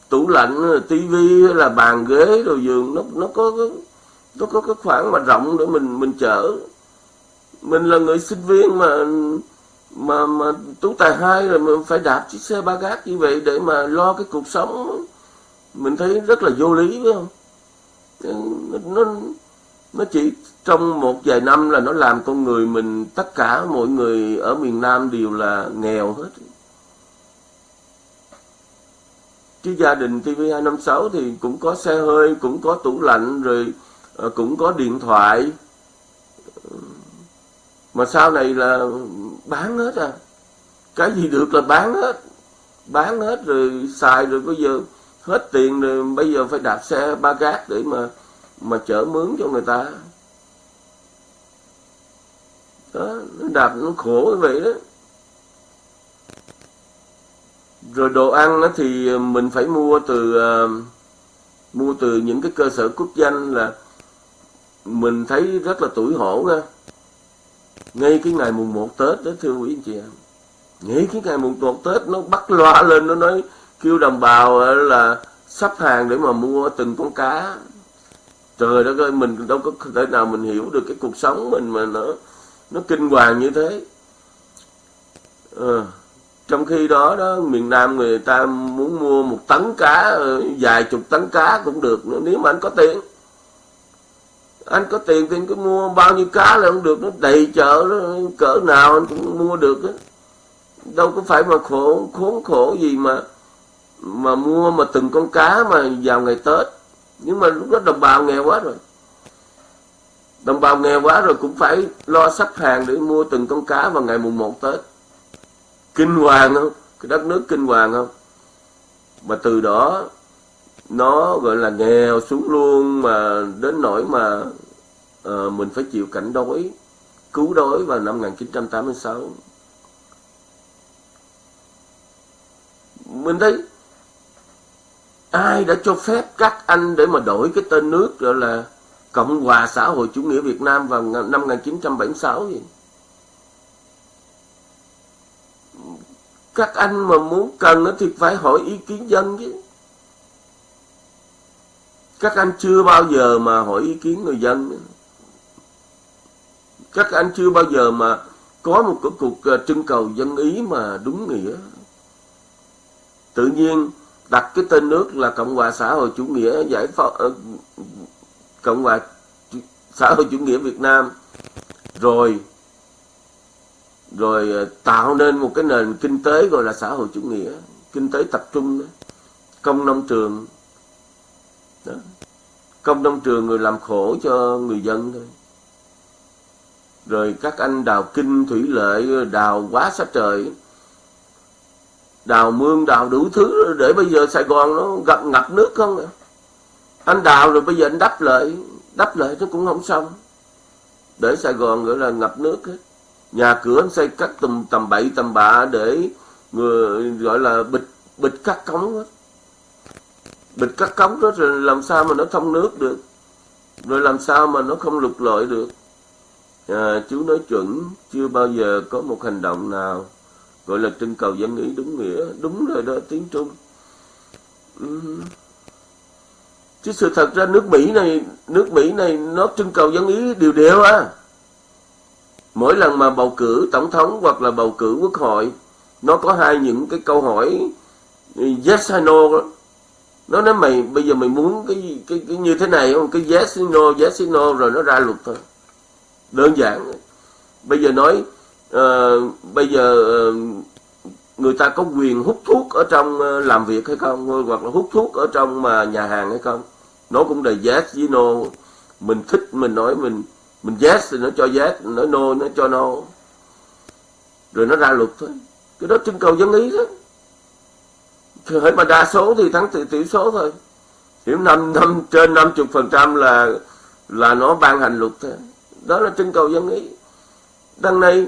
S1: tủ lạnh tivi là bàn ghế rồi giường nó nó có nó có cái khoảng mà rộng để mình mình chở. Mình là người sinh viên mà mà mà tú tài hai rồi mình phải đạp chiếc xe ba gác như vậy để mà lo cái cuộc sống. Mình thấy rất là vô lý phải không? Nó, nó nó chỉ trong một vài năm là nó làm con người mình, tất cả mọi người ở miền Nam đều là nghèo hết. Chứ gia đình TV256 thì cũng có xe hơi, cũng có tủ lạnh, rồi ờ, cũng có điện thoại. Mà sau này là bán hết à. Cái gì được là bán hết. Bán hết rồi xài rồi bây giờ hết tiền rồi, bây giờ phải đạp xe ba gác để mà mà chở mướn cho người ta. Đó nó đạp nó khổ như vậy đó. Rồi đồ ăn đó thì ờ, mình phải mua từ uh, mua từ những cái cơ sở quốc danh là mình thấy rất là tuổi hổ nha ngay cái ngày mùng 1 Tết đó thưa quý anh chị em. Ngay cái ngày mùng 1 Tết nó bắt loa lên nó nói kêu đồng bào ờ, là sắp hàng để mà mua từng con cá trời đất ơi mình đâu có thể nào mình hiểu được cái cuộc sống mình mà nó nó kinh hoàng như thế. À, trong khi đó đó miền Nam người ta muốn mua một tấn cá ờ, vài chục tấn cá cũng được nếu mà anh có tiền. Anh có tiền thì anh cứ mua bao nhiêu cá là không được nó đầy chợ nó cỡ nào anh cũng mua được đó. đâu có phải mà khổ khốn khổ gì mà mà mua mà từng con cá mà vào ngày Tết nhưng mà lúc đó đồng bào nghèo quá rồi. Đồng bào nghèo quá rồi cũng phải lo sắp hàng để mua từng con cá vào ngày mùng 1 Tết. Kinh hoàng không? Cái đất nước kinh hoàng không? Mà từ đó nó gọi là nghèo xuống luôn mà đến nỗi mà uh, mình phải chịu cảnh đói cứu đói vào năm 1986 mình thấy ai đã cho phép các anh để mà đổi cái tên nước gọi là Cộng hòa xã hội chủ nghĩa Việt Nam vào năm 1976 gì? Các anh mà muốn cần thì phải hỏi ý kiến dân chứ. Các anh chưa bao giờ mà hỏi ý kiến người dân. Các anh chưa bao giờ mà có một cái cuộc ờ, trưng cầu dân ý mà đúng nghĩa. Tự nhiên đặt cái tên nước là Cộng hòa xã hội chủ nghĩa giải phóng ờ, Cộng hòa xã hội chủ nghĩa Việt Nam rồi rồi ờ, tạo nên một cái nền kinh tế gọi là xã hội chủ nghĩa, kinh tế tập trung đó. công nông trường đó. công nông trường người làm khổ cho người dân thôi rồi các anh đào kinh, thủy lợi, đào quá sát trời đào mương đào đủ thứ để bây giờ sài gòn nó gặp ngập nước không? À anh đào rồi bây giờ anh đắp lại đắp lại nó cũng không xong. Để sài gòn gọi là ngập nước hết. Nhà cửa anh xây cắt tầm tầm bậy tầm bạ để người gọi là bịch bịch cắt cống hết bịch cắt cống đó rồi làm sao mà nó thông nước được? Rồi làm sao mà nó không lục lội được? À, chú nói chuẩn chưa bao giờ có một hành động nào gọi là trưng cầu dân ý đúng nghĩa đúng rồi đó tiếng trung. Ừ. Chứ sự thật ra nước mỹ này nước mỹ này nó trưng cầu dân ý đều đều à. Mỗi lần mà bầu cử tổng thống hoặc là bầu cử quốc hội nó có hai những cái câu hỏi yes hay no. Đó. nó nói mày bây giờ mày muốn cái cái, cái như thế này không? Cái yes no yes no rồi nó ra luật thôi. Đơn giản. Bây giờ nói uh, bây giờ uh, người ta có quyền hút thuốc ở trong uh, làm việc hay không? Hoặc là hút thuốc ở trong mà nhà hàng hay không? Nó cũng là yes với no mình thích mình nói mình mình yes thì nó cho yes nó no nó cho no. Rồi nó ra luật thôi. Cái đó trưng cầu dân ý đó. Hãy mà đa số thì thắng tỷ tỷ số thôi. Hiểu năm năm trên năm chục phần trăm là là nó ban hành luật thôi. Đó là trưng cầu dân ý. Đằng này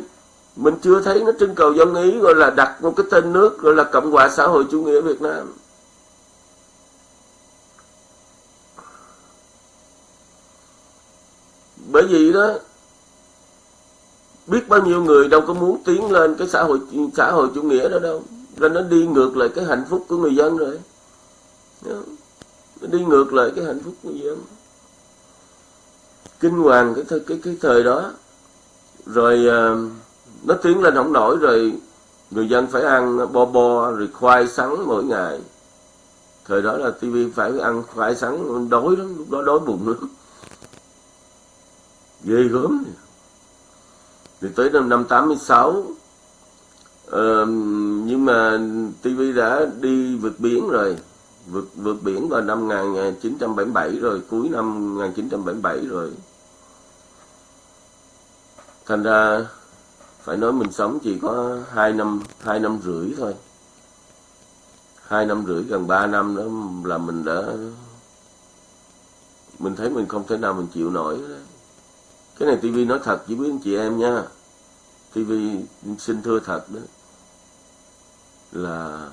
S1: mình chưa thấy nó trưng cầu dân ý gọi là đặt một cái tên nước gọi là cộng hòa xã hội chủ nghĩa việt nam. Bởi vì đó biết bao nhiêu người đâu có muốn tiến lên cái xã hội xã hội chủ nghĩa đó đâu. Nên nó đi ngược lại cái hạnh phúc của người dân rồi. Nó đi ngược lại cái hạnh phúc của người dân. Kinh hoàng cái thời, cái cái thời đó. Rồi uh, nó tiến lên không nổi rồi người dân phải ăn bo bo rồi khoai sắn mỗi ngày. Thời đó là tivi phải ăn khoai sắn đói lắm lúc đó đói bụng lắm. Ghê gớm thì tới năm năm 86 uh, nhưng mà TV đã đi vượt biển rồi. Vượt vượt biển vào năm 1977 rồi cuối năm 1977 rồi. Thành ra phải nói mình sống chỉ có hai năm hai năm rưỡi thôi. Hai năm rưỡi gần ba năm đó là mình đã, mình thấy mình không thể nào mình chịu nổi đó. cái này tivi nói thật chỉ biết anh chị em nha. Tivi xin thưa thật đó, là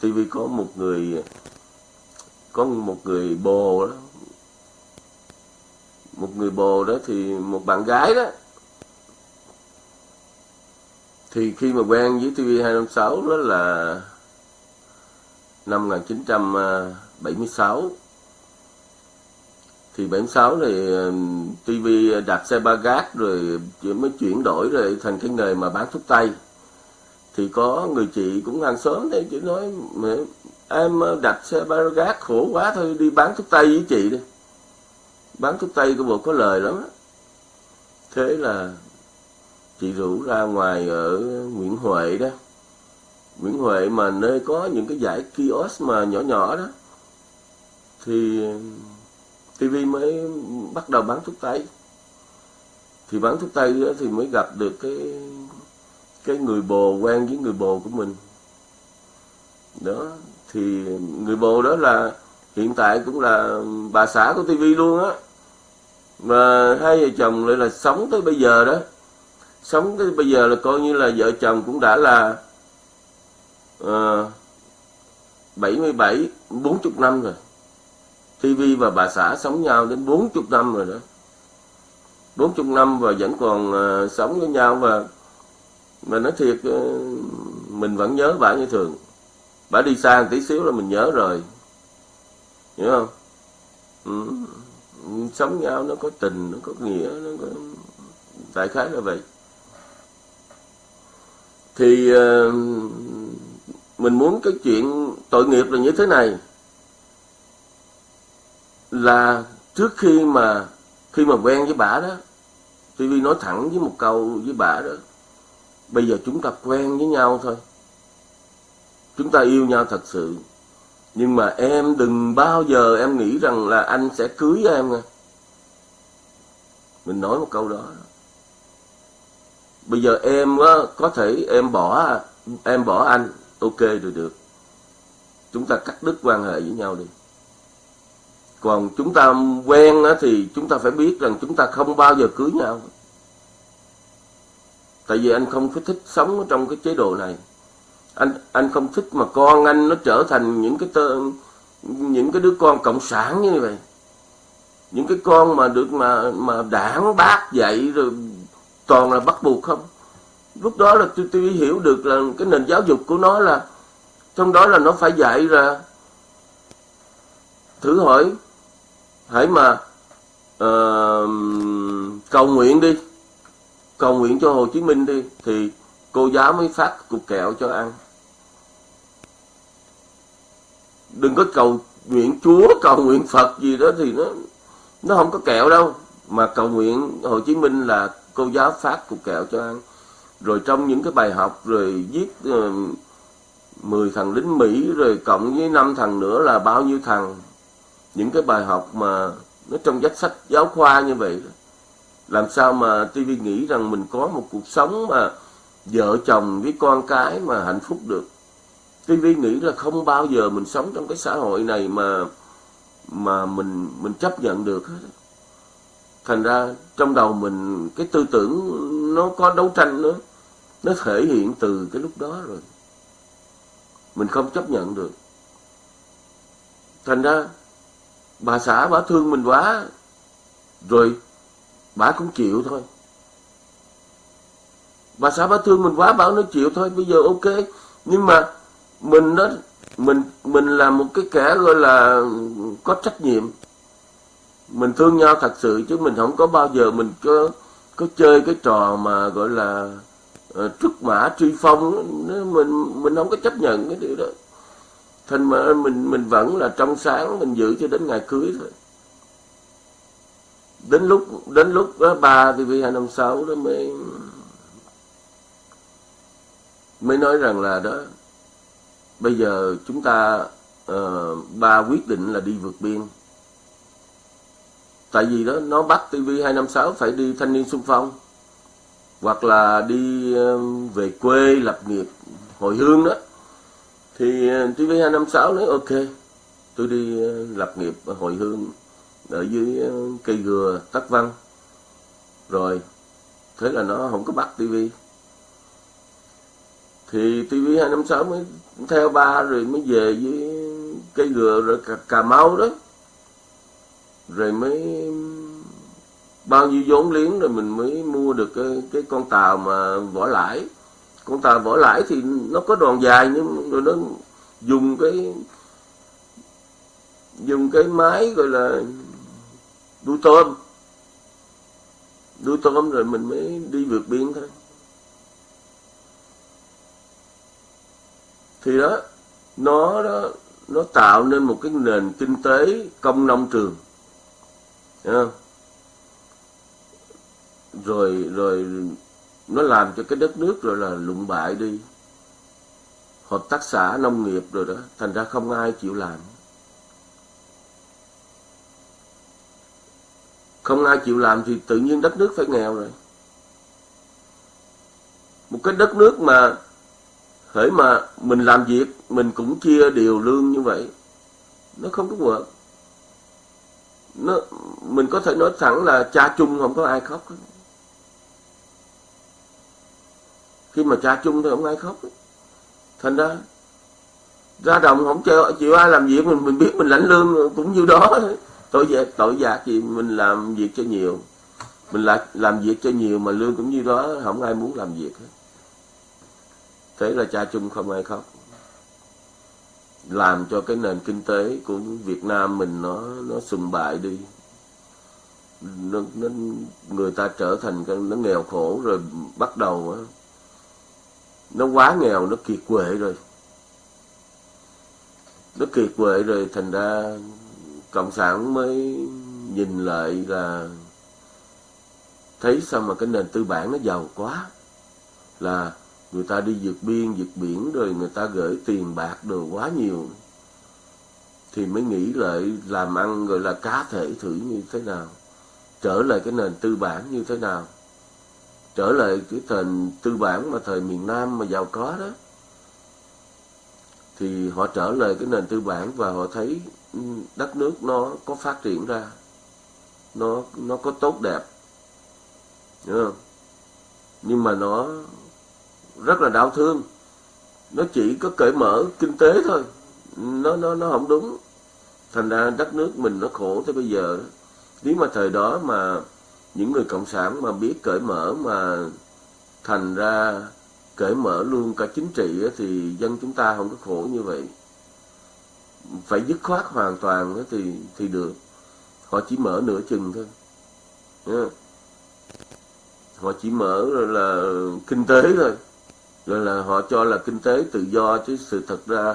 S1: tivi có một người, có một người bồ đó. Một người bồ đó thì một bạn gái đó thì khi mà quen với TV256 đó là năm 1976 thì 76 thì TV đặt xe ba gác rồi mới chuyển đổi rồi thành cái nghề mà bán thuốc tây. Thì có người chị cũng hàng xóm đấy chị nói em ờ, đặt xe ba gác khổ quá thôi, đi bán thuốc tây với chị đi. Bán thuốc tây của bộ có lời lắm đó. thế là chị rủ ra ngoài ở Nguyễn Huệ đó. Nguyễn Huệ mà nơi có những cái giải kiosk mà nhỏ nhỏ đó, thì TV mới bắt đầu bán thuốc tây. Thì bán thuốc tây đó thì mới gặp được cái cái người bồ quen với người bồ của mình. Đó, thì người bồ đó là, hiện tại cũng là bà xã của TV luôn á. Mà hai vợ chồng lại là sống tới bây giờ đó sống cái bây giờ là coi như là vợ chồng cũng đã là uh, 77 40 năm rồi. TV và bà xã sống nhau đến 40 năm rồi đó. 40 năm và vẫn còn uh, sống với nhau và mà nói thiệt uh, mình vẫn nhớ bà như thường. Bà đi xa một tí xíu là mình nhớ rồi. Hiểu không? Ừ. sống nhau nó có tình nó có nghĩa nó có đại khái là vậy thì uh, mình muốn cái chuyện tội nghiệp là như thế này. Là trước khi mà khi mà quen với bà đó TV nói thẳng với một câu với bà đó bây giờ chúng ta quen với nhau thôi. Chúng ta yêu nhau thật sự. Nhưng mà em đừng bao giờ em nghĩ rằng là anh sẽ cưới em nha. Mình nói một câu đó bây giờ em á, có thể em bỏ em bỏ anh. Ok rồi được. Chúng ta cắt đứt quan hệ với nhau đi. Còn chúng ta quen á, thì chúng ta phải biết rằng chúng ta không bao giờ cưới nhau. Tại vì anh không có thích sống trong cái chế độ này. Anh anh không thích mà con anh nó trở thành những cái tơ, những cái đứa con cộng sản như vậy. Những cái con mà được mà mà đảng bác dạy rồi toàn là bắt buộc không? Lúc đó là tôi, tôi hiểu được là cái nền giáo dục của nó là trong đó là nó phải dạy ra. Thử hỏi hãy mà uh, cầu nguyện đi. Cầu nguyện cho Hồ Chí Minh đi thì cô giáo mới phát cục kẹo cho ăn. Đừng có cầu nguyện Chúa cầu nguyện Phật gì đó thì nó nó không có kẹo đâu. Mà cầu nguyện Hồ Chí Minh là cô giáo phát cục kẹo cho ăn. Rồi trong những cái bài học rồi viết ờ, uh, 10 thằng lính Mỹ rồi cộng với năm thằng nữa là bao nhiêu thằng. Những cái bài học mà nó trong sách sách giáo khoa như vậy làm sao mà TV nghĩ rằng mình có một cuộc sống mà vợ chồng với con cái mà hạnh phúc được? TV nghĩ là không bao giờ mình sống trong cái xã hội này mà mà mình mình chấp nhận được hết thành ra trong đầu mình cái tư tưởng nó có đấu tranh nữa nó thể hiện từ cái lúc đó rồi. Mình không chấp nhận được. Thành ra bà xã bà thương mình quá, rồi bà cũng chịu thôi. Bà xã bà thương mình quá bảo nó chịu thôi, bây giờ ok. Nhưng mà mình đó, mình mình là một cái kẻ gọi là có trách nhiệm mình thương nhau thật sự chứ mình không có bao giờ mình có có chơi cái trò mà gọi là ờ, uh, trúc mã truy phong mình mình không có chấp nhận cái điều đó. Thành mà mình mình vẫn là trong sáng mình giữ cho đến ngày cưới thôi. Đến lúc đến lúc đó ba thì vì hai năm sáu đó mới mới nói rằng là đó bây giờ chúng ta uh, ba quyết định là đi vượt biên tại vì đó nó bắt TV 256 phải đi thanh niên xung phong. Hoặc là đi về quê lập nghiệp hồi hương đó. Thì ờ, TV 256 nói ok tôi đi ờ, lập nghiệp hồi hương ở dưới ờ, cây gừa tắc văn. Rồi thế là nó không có bắt TV thì TV 256 mới theo ba rồi mới về với cây gừa rồi cà, cà mau đó rồi mới bao nhiêu vốn liếng rồi mình mới mua được cái, cái con tàu mà vỏ lãi. Con tàu vỏ lãi thì nó có đòn dài nhưng rồi nó dùng cái dùng cái máy gọi là đuôi tôm. Đuôi tôm rồi mình mới đi vượt biên thôi. Thì đó nó đó nó tạo nên một cái nền kinh tế công nông trường không? rồi rồi nó làm cho cái đất nước rồi là lụng bại đi. Hợp tác xã, nông nghiệp rồi đó, thành ra không ai chịu làm. Không ai chịu làm thì tự nhiên đất nước phải nghèo rồi. Một cái đất nước mà hễ mà mình làm việc, mình cũng chia đều lương như vậy, nó không có vợ nó mình có thể nói thẳng là cha chung không có ai khóc hết. khi mà cha chung thì không ai khóc hết. thành ra ra đồng không chịu, chịu ai làm việc mình mình biết mình lãnh lương cũng như đó tội giác tội giác thì mình làm việc cho nhiều mình là làm việc cho nhiều mà lương cũng như đó không ai muốn làm việc hết thế là cha chung không ai khóc làm cho cái nền kinh tế của Việt Nam mình nó nó sùng bại đi. Nó, nó người ta trở thành cái nó nghèo khổ rồi bắt đầu nó quá nghèo nó kiệt quệ rồi. Nó kiệt quệ rồi thành ra cộng sản mới nhìn lại là thấy sao mà cái nền tư bản nó giàu quá là người ta đi vượt biên, vượt biển rồi người ta gửi tiền bạc đồ quá nhiều. Thì mới nghĩ lại làm ăn gọi là cá thể thử như thế nào, trở lại cái nền tư bản như thế nào. Trở lại cái nền tư bản mà thời miền Nam mà giàu có đó. Thì họ trở lại cái nền tư bản và họ thấy đất nước nó có phát triển ra, nó nó có tốt đẹp. Đúng không? nhưng mà nó rất là đau thương. Nó chỉ có cởi mở kinh tế thôi. Nó nó nó không đúng. Thành ra đất nước mình nó khổ tới bây giờ. Nếu mà thời đó mà những người cộng sản mà biết cởi mở mà thành ra cởi mở luôn cả chính trị thì dân chúng ta không có khổ như vậy. Phải dứt khoát hoàn toàn thì thì được. Họ chỉ mở nửa chừng thôi. Họ chỉ mở rồi là kinh tế thôi là, là họ cho là kinh tế tự do chứ sự thật ra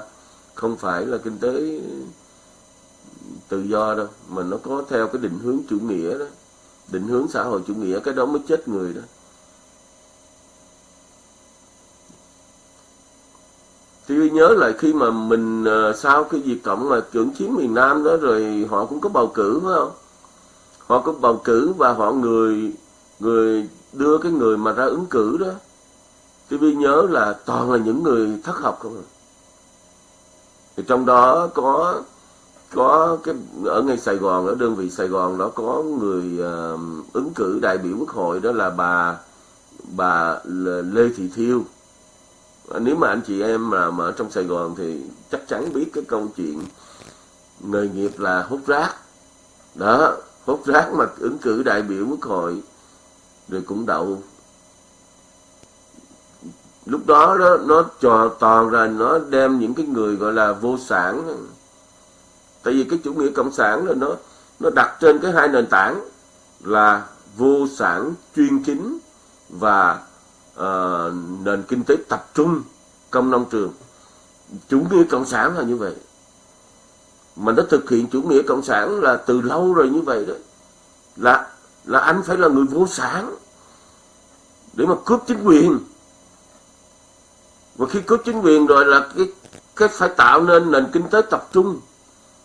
S1: không phải là kinh tế tự do đâu mà nó có theo cái định hướng chủ nghĩa đó. Định hướng xã hội chủ nghĩa cái đó mới chết người đó. Thì nhớ lại khi mà mình ờ, sau cái việc cộng mà cưỡng chiếm miền Nam đó rồi họ cũng có bầu cử phải không? Họ có bầu cử và họ người người đưa cái người mà ra ứng cử đó. TV nhớ là toàn là những người thất học không à. thì trong đó có có cái ở ngay Sài Gòn ở đơn vị Sài Gòn đó có người uh, ứng cử đại biểu quốc hội đó là bà bà Lê Thị Thiêu. Nếu mà anh chị em mà, mà ở trong Sài Gòn thì chắc chắn biết cái câu chuyện nghề nghiệp là hút rác. Đó hút rác mà ứng cử đại biểu quốc hội rồi cũng đậu lúc đó đó nó trò toàn ra nó đem những cái người gọi là vô sản. Tại vì cái chủ nghĩa cộng sản là nó nó đặt trên cái hai nền tảng là vô sản chuyên chính và uh, nền kinh tế tập trung công nông trường. Chủ nghĩa cộng sản là như vậy. Mà nó thực hiện chủ nghĩa cộng sản là từ lâu rồi như vậy đó. Là là anh phải là người vô sản để mà cướp chính quyền và khi có chính quyền rồi là cái cái phải tạo nên nền kinh tế tập trung.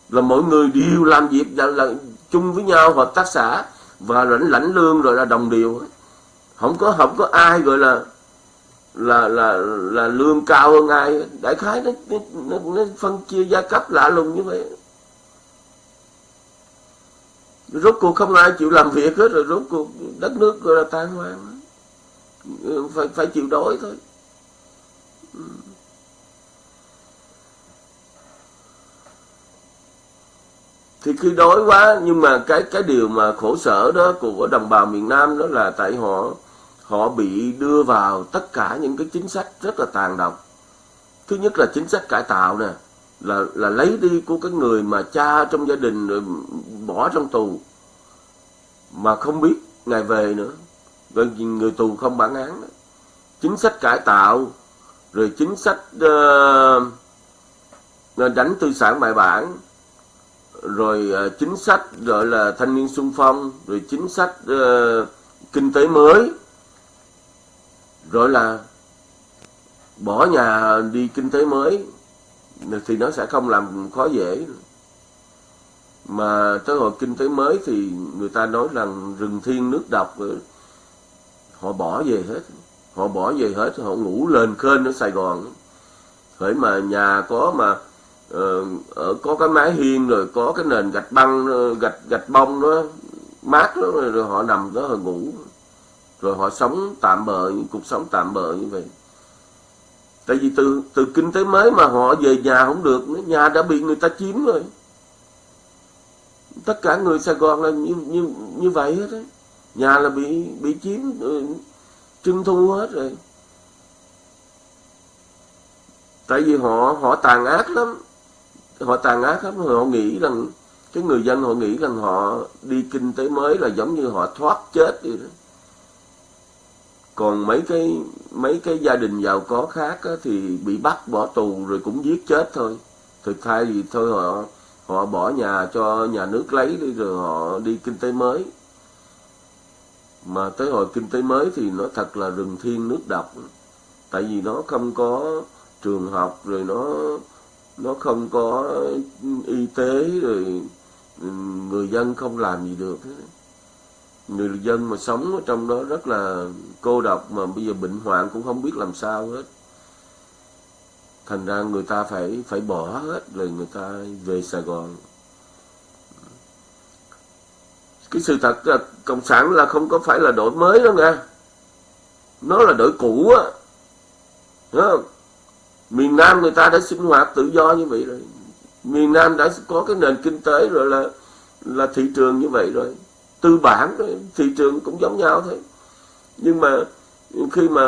S1: Là mọi người đều làm việc là, là chung với nhau hợp tác xã. Và lãnh lãnh lương rồi là đồng điều không có không có ai gọi là là là là lương cao hơn ai đại khái nó nó, nó phân chia gia cấp lạ lùng như vậy. Rốt cuộc không ai chịu làm việc hết rồi rốt cuộc đất nước gọi là tan hoang. Phải phải chịu đói thôi thì khi đói quá, nhưng mà cái cái điều mà khổ sở đó của đồng bào miền Nam đó là tại họ họ bị đưa vào tất cả những cái chính sách rất là tàn độc thứ nhất là chính sách cải tạo nè, là là lấy đi của cái người mà cha trong gia đình rồi bỏ trong tù, mà không biết ngày về nữa rồi người tù không bản án đó. chính sách cải tạo rồi chính sách uh, đánh tư sản bài bản. Rồi uh, chính sách gọi là thanh niên sung phong. Rồi chính sách uh, kinh tế mới. Rồi là bỏ nhà đi kinh tế mới thì nó sẽ không làm khó dễ. Mà tới hồi kinh tế mới thì người ta nói rằng rừng thiên nước độc họ bỏ về hết họ bỏ về hết họ ngủ lên khên ở Sài Gòn. Hỡi mà nhà có mà uh, ở có cái mái hiên rồi có cái nền gạch băng ờ, gạch gạch bông đó mát đó rồi, họ nằm đó họ ngủ. Rồi họ sống tạm bợ cuộc sống tạm bợ như vậy. Tại vì từ từ kinh tế mới mà họ về nhà không được nữa nhà đã bị người ta chiếm rồi. Tất cả người Sài Gòn là như như như vậy hết đấy nhà là bị bị chiếm ừ, trưng thu hết rồi. Tại vì họ họ tàn ác lắm. Họ tàn ác lắm. Họ nghĩ rằng cái người dân họ nghĩ rằng họ đi kinh tế mới là giống như họ thoát chết vậy đó. Còn mấy cái mấy cái gia đình giàu có khác á, thì bị bắt bỏ tù rồi cũng giết chết thôi. Thực thay thì thôi họ họ bỏ nhà cho nhà nước lấy đi rồi họ đi kinh tế mới mà tới hồi kinh tế mới thì nó thật là rừng thiên nước độc. Tại vì nó không có trường học, rồi nó nó không có y tế, rồi ừ, người dân không làm gì được. Người dân mà sống ở trong đó rất là cô độc mà bây giờ bệnh hoạn cũng không biết làm sao hết. Thành ra người ta phải phải bỏ hết, rồi người ta về Sài Gòn cái sự thật là cộng sản là không có phải là đổi mới đâu nha nó là đổi cũ á. Miền Nam người ta đã sinh hoạt tự do như vậy rồi. Miền Nam đã có cái nền kinh tế rồi là là thị trường như vậy rồi. Tư bản rồi, thị trường cũng giống nhau thôi. Nhưng mà khi mà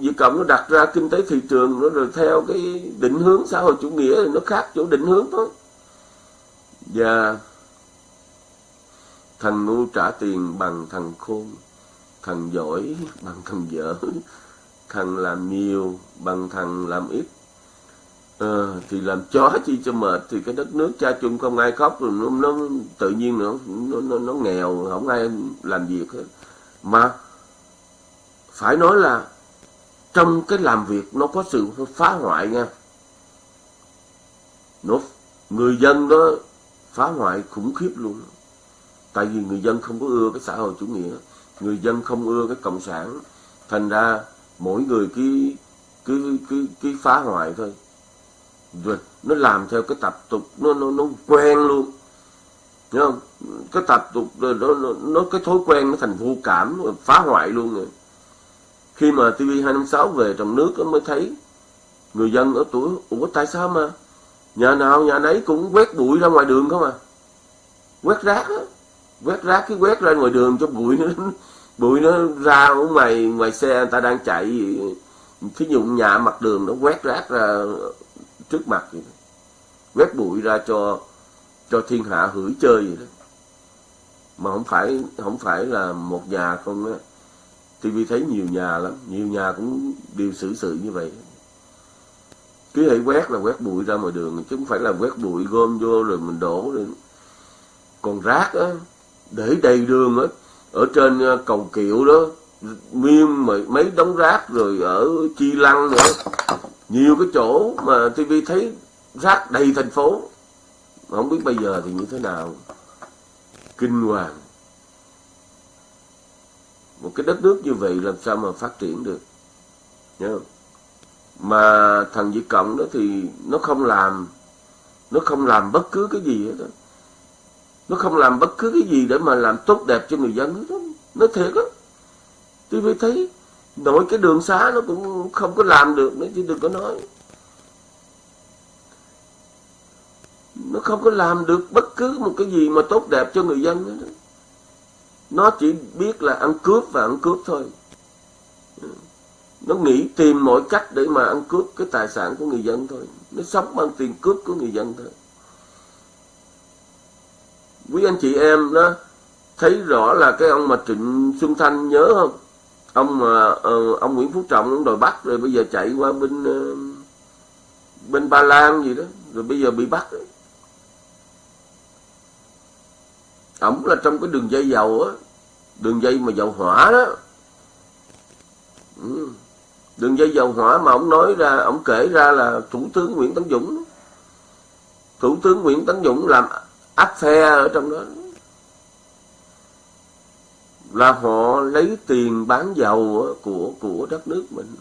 S1: Việt Cộng nó đặt ra kinh tế thị trường nó rồi theo cái định hướng xã hội chủ nghĩa thì nó khác chỗ định hướng thôi. Và thằng ngu trả tiền bằng thằng khôn thằng giỏi bằng thằng dở thằng làm nhiều bằng thằng làm ít. À, thì làm chó chi cho mệt thì cái đất nước cha chung không ai khóc rồi nó, nó tự nhiên nó, nó nó nó nghèo không ai làm việc hết. Mà phải nói là trong cái làm việc nó có sự phá hoại nha. Nó người dân đó phá hoại khủng khiếp luôn tại vì người dân không có ưa cái xã hội chủ nghĩa người dân không ưa cái cộng sản. Thành ra mỗi người cứ cứ cứ cứ phá hoại thôi. Rồi nó làm theo cái tập tục nó nó nó quen luôn. Thấy không? Cái tập tục rồi nó, nó nó cái thói quen nó thành vô cảm phá hoại luôn rồi. Khi mà TV 256 về trong nước nó mới thấy người dân ở tuổi ủa tại sao mà nhà nào nhà nấy cũng quét bụi ra ngoài đường không à? Quét rác á quét rác cái quét ra ngoài đường cho bụi nó bụi nó ra ở ngoài ngoài xe người ta đang chạy thí dụ nhà mặt đường nó quét rác ra trước mặt vậy đó. quét bụi ra cho cho thiên hạ hửi chơi vậy đó. Mà không phải không phải là một nhà không á. TV thấy nhiều nhà lắm. Nhiều nhà cũng đều xử sự như vậy. Cứ hãy quét là quét bụi ra ngoài đường, chứ không phải là quét bụi gom vô rồi mình đổ rồi còn rác á để đầy đường á, ở trên ờ, cầu kiệu đó miên mấy đống rác rồi ở chi lăng nữa. Nhiều cái chỗ mà tivi thấy rác đầy thành phố. Không biết bây giờ thì như thế nào. Kinh hoàng. Một cái đất nước như vậy làm sao mà phát triển được? Nhớ không? mà thằng Việt Cộng đó thì nó không làm, nó không làm bất cứ cái gì hết đó nó không làm bất cứ cái gì để mà làm tốt đẹp cho người dân hết đó. nó thiệt á. Tôi mới thấy, nổi cái đường xá nó cũng không có làm được nữa, chứ đừng có nói. Nó không có làm được bất cứ một cái gì mà tốt đẹp cho người dân nữa. Nó chỉ biết là ăn cướp và ăn cướp thôi. Nó nghĩ tìm mọi cách để mà ăn cướp cái tài sản của người dân thôi. Nó sống bằng tiền cướp của người dân thôi quý anh chị em đó thấy rõ là cái ông mà trịnh xuân thanh nhớ không ông mà uh, ông Nguyễn Phú Trọng ông đòi bắt rồi bây giờ chạy qua bên uh, bên Ba Lan gì đó rồi bây giờ bị bắt đấy. ổng là trong cái đường dây dầu á đường dây mà dầu hỏa đó ừ. đường dây dầu hỏa mà ông nói ra ông kể ra là thủ tướng Nguyễn Tấn Dũng thủ tướng Nguyễn Tấn Dũng làm áp phe ở trong đó. Là họ lấy tiền bán dầu của của đất nước mình.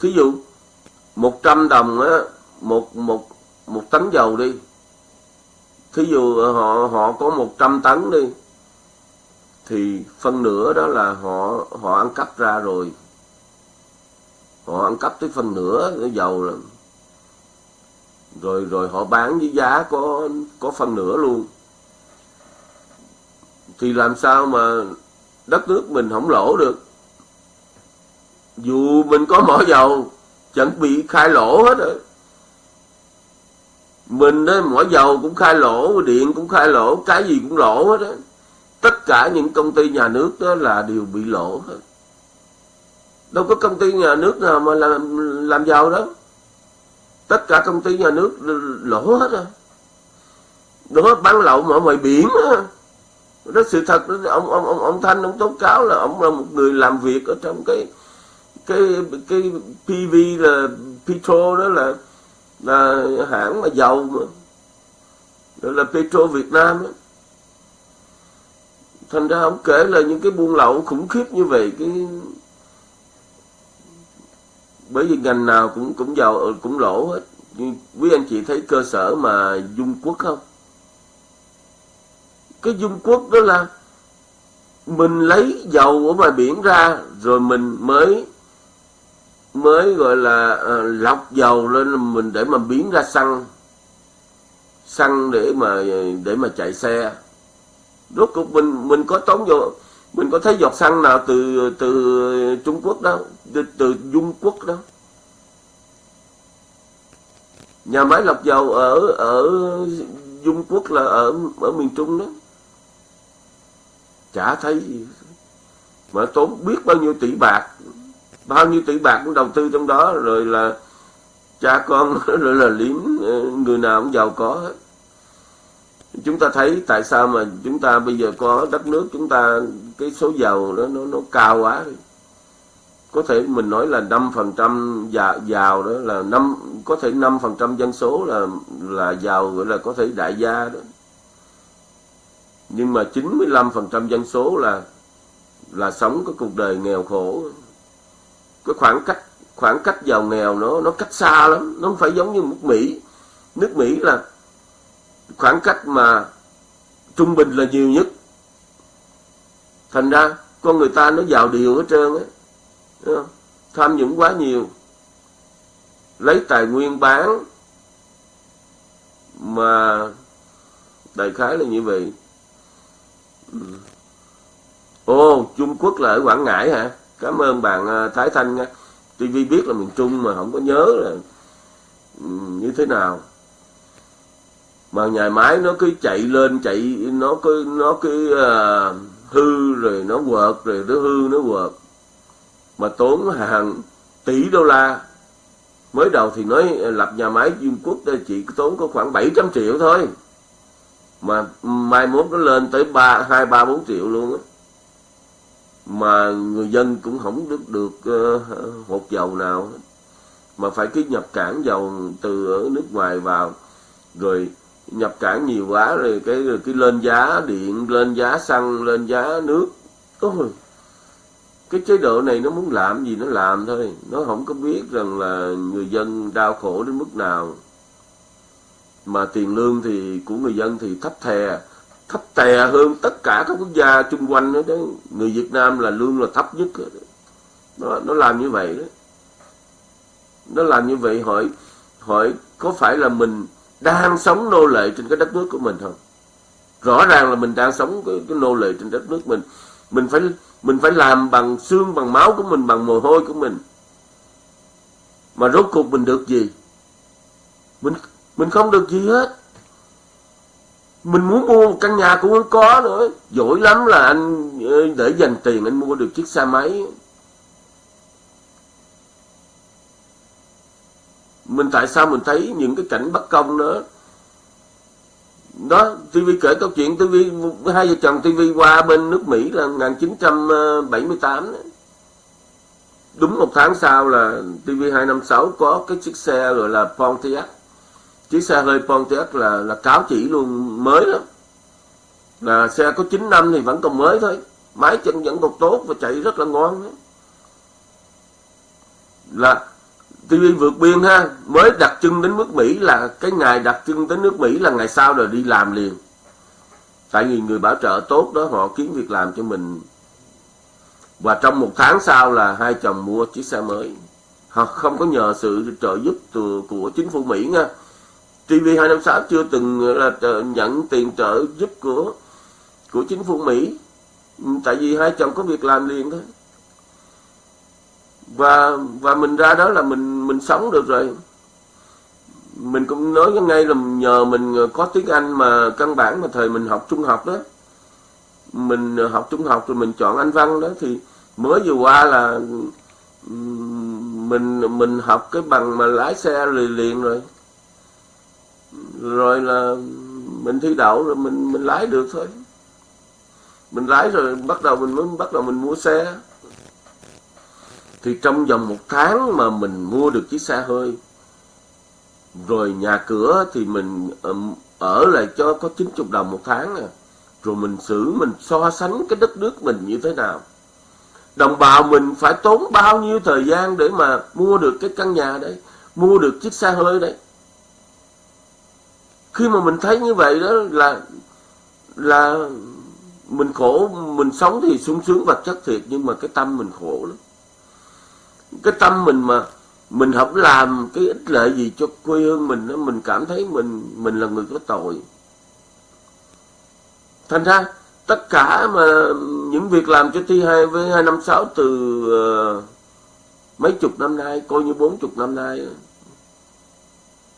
S1: Thí dụ 100 đồng á, một một một tấn dầu đi. Thí dụ ờ, họ họ có 100 tấn đi, thì phân nửa đó là họ họ ăn cắp ra rồi. Họ ăn cắp tới phân nửa cái dầu là rồi rồi họ bán với giá có có phần nửa luôn. Thì làm sao mà đất nước mình không lỗ được? Dù mình có mỏ dầu, chẳng bị khai lỗ hết rồi. Mình đó mỏ dầu cũng khai lỗ, điện cũng khai lỗ, cái gì cũng lỗ hết đó tất cả những công ty nhà nước đó là đều bị lỗ hết. Đâu có công ty nhà nước nào mà làm làm giàu đó tất cả công ty nhà nước lỗ hết rồi. Đó bán lậu mà ngoài biển đó, đó sự thật đó, ông ông ông ông thanh ông tố cáo là ông là một người làm việc ở trong cái cái cái PV là Petro đó là là hãng mà dầu mà. Đó là Petro Việt Nam đó. thành ra ông kể là những cái buôn lậu khủng khiếp như vậy cái bởi vì ngành nào cũng cũng giàu cũng lỗ hết. Nhưng quý anh chị thấy cơ sở mà dung quốc không? Cái dung quốc đó là mình lấy dầu ở ngoài biển ra rồi mình mới mới gọi là à, lọc dầu lên mình để mà biến ra xăng. Xăng để mà để mà chạy xe. Rốt cuộc mình mình có tốn vô mình có thấy giọt xăng nào từ từ Trung Quốc đâu từ, từ Dung Quốc đó. Nhà máy lọc dầu ở ở Dung Quốc là ở ở miền Trung đó. Chả thấy gì mà tốn biết bao nhiêu tỷ bạc bao nhiêu tỷ bạc cũng đầu tư trong đó rồi là cha con rồi là liếm ờ, người nào cũng giàu có hết. Chúng ta thấy tại sao mà chúng ta bây giờ có đất nước chúng ta cái số giàu nó nó nó cao quá có thể mình nói là năm phần trăm giàu, đó là năm có thể năm phần trăm dân số là là giàu gọi là có thể đại gia đó. Nhưng mà 95% dân số là là sống cái cuộc đời nghèo khổ. Cái khoảng cách khoảng cách giàu nghèo nó nó cách xa lắm nó không phải giống như nước Mỹ. Nước Mỹ là khoảng cách mà trung bình là nhiều nhất. Thành ra con người ta nó giàu điều hết trơn ấy Ờ, tham nhũng quá nhiều. Lấy tài nguyên bán mà đại khái là như vậy. Ừ. Ồ trung quốc là ở quảng ngãi hả? Cảm ơn bạn ờ, thái thanh nha. TV biết là miền trung mà không có nhớ là ừ, như thế nào. Mà nhà máy nó cứ chạy lên chạy nó cứ nó cứ uh, hư rồi nó quợt rồi nó hư nó quợt mà tốn hàng tỷ đô la. Mới đầu thì nói lập nhà máy Dung Quốc chỉ tốn có khoảng 700 triệu thôi. Mà mai mốt nó lên tới ba hai ba bốn triệu luôn á. Mà người dân cũng không được ờ, được uh, hột dầu nào. Mà phải cứ nhập cảng dầu từ ở nước ngoài vào. Rồi nhập cảng nhiều quá rồi cái rồi cái lên giá điện lên giá xăng lên giá nước. Ôi cái chế độ này nó muốn làm gì nó làm thôi. Nó không có biết rằng là người dân đau khổ đến mức nào. Mà tiền lương thì của người dân thì thấp thè. Thấp tè hơn tất cả các quốc gia chung quanh đó, đó. người Việt Nam là lương là thấp nhất đó. nó nó làm như vậy đó nó làm như vậy hỏi hỏi có phải là mình đang sống nô lệ trên cái đất nước của mình không? Rõ ràng là mình đang sống cái, cái nô lệ trên đất nước mình. Mình phải mình phải làm bằng xương, bằng máu của mình, bằng mồ hôi của mình. Mà rốt cuộc mình được gì? Mình mình không được gì hết. Mình muốn mua một căn nhà cũng không có nữa. Giỏi lắm là anh ờ, để dành tiền anh mua được chiếc xe máy. Mình tại sao mình thấy những cái cảnh bất công đó? Đó TV kể câu chuyện TV hai vợ chồng TV qua bên nước Mỹ là 1978 đúng một tháng sau là TV 256 có cái chiếc xe gọi là Pontiac. Chiếc xe hơi Pontiac là là cáo chỉ luôn, mới lắm. Là xe có 9 năm thì vẫn còn mới thôi. Máy chân vẫn còn tốt và chạy rất là ngon. Đó. là TV vượt biên ha, mới đặt chân đến nước Mỹ là cái ngày đặt chân đến nước Mỹ là ngày sau rồi đi làm liền. Tại vì người bảo trợ tốt đó, họ kiếm việc làm cho mình. Và trong một tháng sau là hai chồng mua chiếc xe mới. Họ không có nhờ sự trợ giúp từ, của chính phủ Mỹ nha. TV256 chưa từng là nhận tiền trợ giúp của của chính phủ Mỹ. Tại vì hai chồng có việc làm liền thôi và và mình ra đó là mình mình sống được rồi. Mình cũng nói ngay là nhờ mình có tiếng Anh mà căn bản mà thời mình học trung học đó. Mình học trung học rồi mình chọn Anh văn đó thì mới vừa qua là mình mình học cái bằng mà lái xe liền liền rồi. Rồi là mình thi đậu rồi mình mình lái được thôi. Mình lái rồi bắt đầu mình mới bắt đầu mình mua xe thì trong vòng một tháng mà mình mua được chiếc xe hơi, rồi nhà cửa thì mình ở lại cho có 90 đồng một tháng à. rồi mình xử, mình so sánh cái đất nước mình như thế nào. Đồng bào mình phải tốn bao nhiêu thời gian để mà mua được cái căn nhà đấy, mua được chiếc xe hơi đấy. Khi mà mình thấy như vậy đó là là mình khổ, mình sống thì sung sướng vật chất thiệt, nhưng mà cái tâm mình khổ lắm cái tâm mình mà mình không làm cái ích lợi gì cho quê hương mình đó, mình cảm thấy mình mình là người có tội. Thành ra tất cả mà những việc làm cho thi hai với hai năm sáu từ uh, mấy chục năm nay coi như bốn chục năm nay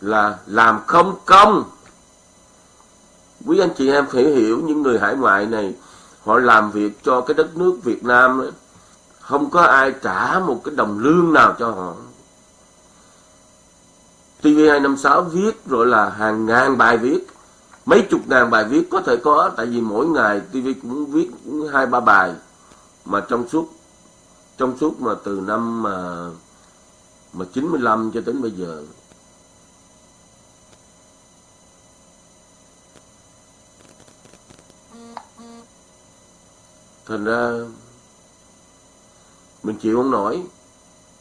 S1: là làm không công. Quý anh chị em phải hiểu những người hải ngoại này họ làm việc cho cái đất nước Việt Nam ấy, không có ai trả một cái đồng lương nào cho họ. TV256 viết rồi là hàng ngàn bài viết. Mấy chục ngàn bài viết có thể có, tại vì mỗi ngày TV cũng viết hai, ba bài mà trong suốt trong suốt mà từ năm à, mà mà 95 cho đến bây giờ. Thành ra mình chịu không nổi.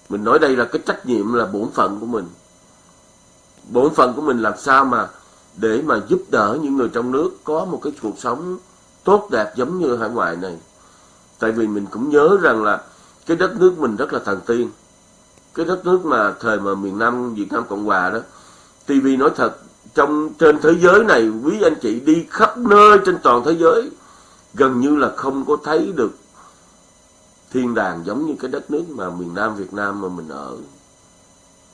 S1: Mình nói đây là cái trách nhiệm là bổn phận của mình. Bổn phận của mình làm sao mà để mà giúp đỡ những người trong nước có một cái cuộc sống tốt đẹp giống như hải ngoại này. Tại vì mình cũng nhớ rằng là cái đất nước mình rất là thần tiên. Cái đất nước mà thời mà miền Nam, Việt Nam Cộng Hòa đó TV nói thật, trong, trên thế giới này quý anh chị đi khắp nơi trên toàn thế giới, gần như là không có thấy được thiên đàng giống như cái đất nước mà miền Nam Việt Nam mà mình ở.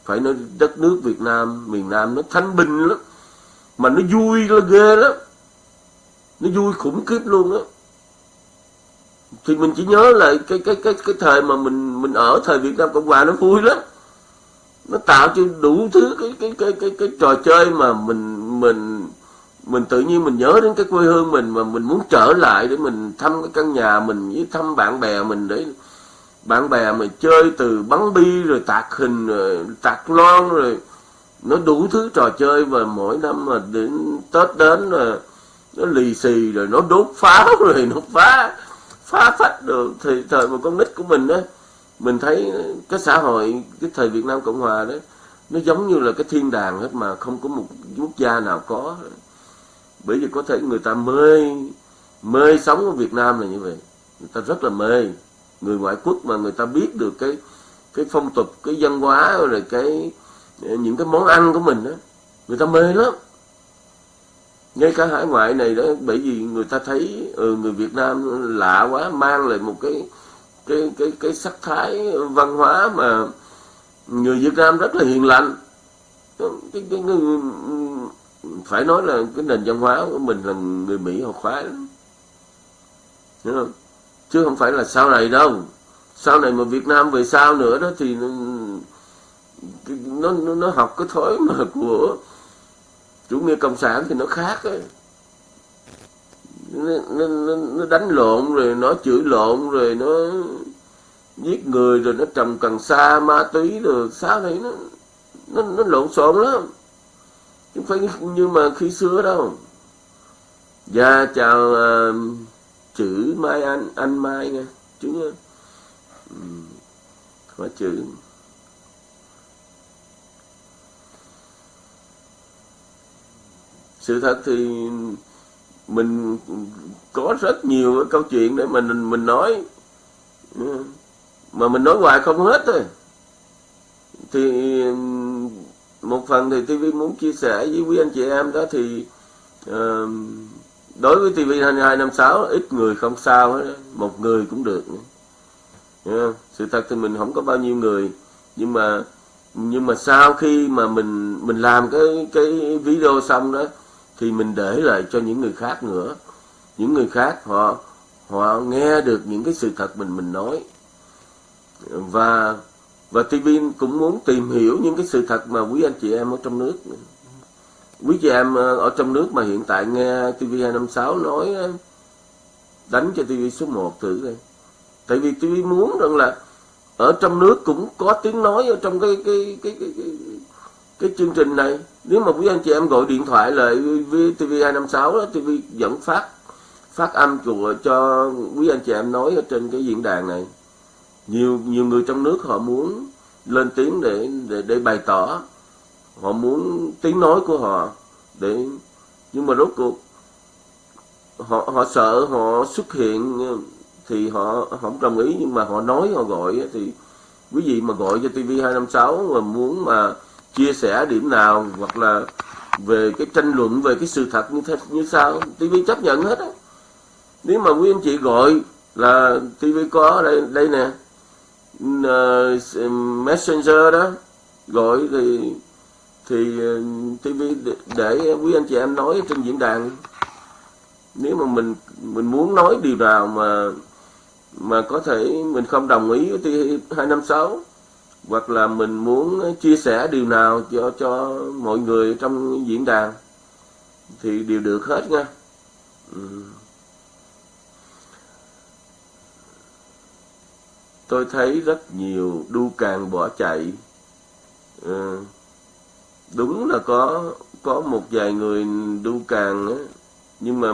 S1: Phải nói đất nước Việt Nam, miền Nam nó thanh bình lắm, mà nó vui là ghê lắm. Nó vui khủng khiếp luôn á. Thì mình chỉ nhớ lại cái cái cái cái thời mà mình mình ở thời Việt Nam Cộng Hòa nó vui lắm. Nó tạo cho đủ thứ cái cái cái cái cái trò chơi mà mình mình mình tự nhiên mình nhớ đến cái quê hương mình mà mình muốn trở lại để mình thăm cái căn nhà mình với thăm bạn bè mình để bạn bè mà chơi từ bắn bi rồi tạc hình rồi tạc lon rồi nó đủ thứ trò chơi và mỗi năm mà đến tết đến là nó lì xì rồi nó đốt pháo rồi nó phá phá phách được. Thì thời một con nít của mình đó mình thấy cái xã hội, cái thời Việt Nam Cộng Hòa đó, nó giống như là cái thiên đàng hết mà không có một quốc gia nào có bởi vì có thể người ta mê mê sống ở Việt Nam là như vậy. Người ta rất là mê. Người ngoại quốc mà người ta biết được cái cái phong tục cái văn hóa rồi cái những cái món ăn của mình đó người ta mê lắm. Ngay cả hải ngoại này đó bởi vì người ta thấy ừ, người Việt Nam lạ quá mang lại một cái cái cái cái sắc thái văn hóa mà người Việt Nam rất là hiền lành. Cái, cái, cái, cái, phải nói là cái nền văn hóa của mình là người Mỹ họ khoái lắm. Không? Chứ không phải là sau này đâu. Sau này mà Việt Nam về sau nữa đó thì nó nó, nó học cái thói mà của chủ nghĩa cộng sản thì nó khác ấy. Nó, nó, nó, nó đánh lộn rồi nó chửi lộn rồi nó giết người rồi nó trồng cần sa ma túy rồi sao này nó nó, nó lộn xộn lắm chứ không phải như mà khi xưa đâu dạ chào uh, chữ mai anh anh mai nha chữ uh, chữ. Sự thật thì mình có rất nhiều cái câu chuyện để mình mình nói ừ, mà mình nói hoài không hết thôi. Thì một phần thì TV muốn chia sẻ với quý anh chị em đó thì uh, đối với TV 2256 ít người không sao hết một người cũng được. Yeah. sự thật thì mình không có bao nhiêu người nhưng mà nhưng mà sau khi mà mình mình làm cái cái video xong đó thì mình để lại cho những người khác nữa. Những người khác họ họ nghe được những cái sự thật mình mình nói. Và và TV cũng muốn tìm hiểu những cái sự thật mà quý anh chị em ở trong nước. Quý chị em ờ, ở trong nước mà hiện tại nghe TV256 nói ờ, đánh cho TV số 1 thử đây tại vì TV muốn rằng là ở trong nước cũng có tiếng nói ở trong cái cái cái cái, cái, cái chương trình này. Nếu mà quý anh chị em gọi điện thoại lại với TV256 đó TV vẫn phát phát âm của cho quý anh chị em nói ở trên cái diễn đàn này nhiều nhiều người trong nước họ muốn lên tiếng để để để bày tỏ. Họ muốn tiếng nói của họ để, nhưng mà rốt cuộc họ họ sợ họ xuất hiện thì họ họ không đồng ý, nhưng mà họ nói, họ gọi thì quý vị mà gọi cho TV 256 mà muốn mà chia sẻ điểm nào hoặc là về cái tranh luận, về cái sự thật như thế, như sao TV chấp nhận hết á. Nếu mà quý anh chị gọi là TV có đây đây nè uh, messenger đó gọi thì thì ờ, TV để, quý anh chị em nói trên diễn đàn nếu mà mình mình muốn nói điều nào mà mà có thể mình không đồng ý với TV 256 hoặc là mình muốn chia sẻ điều nào cho cho mọi người trong diễn đàn thì đều được hết nha. Ừ. Tôi thấy rất nhiều đu càng bỏ chạy. à, Đúng là có có một vài người đu càng á, nhưng mà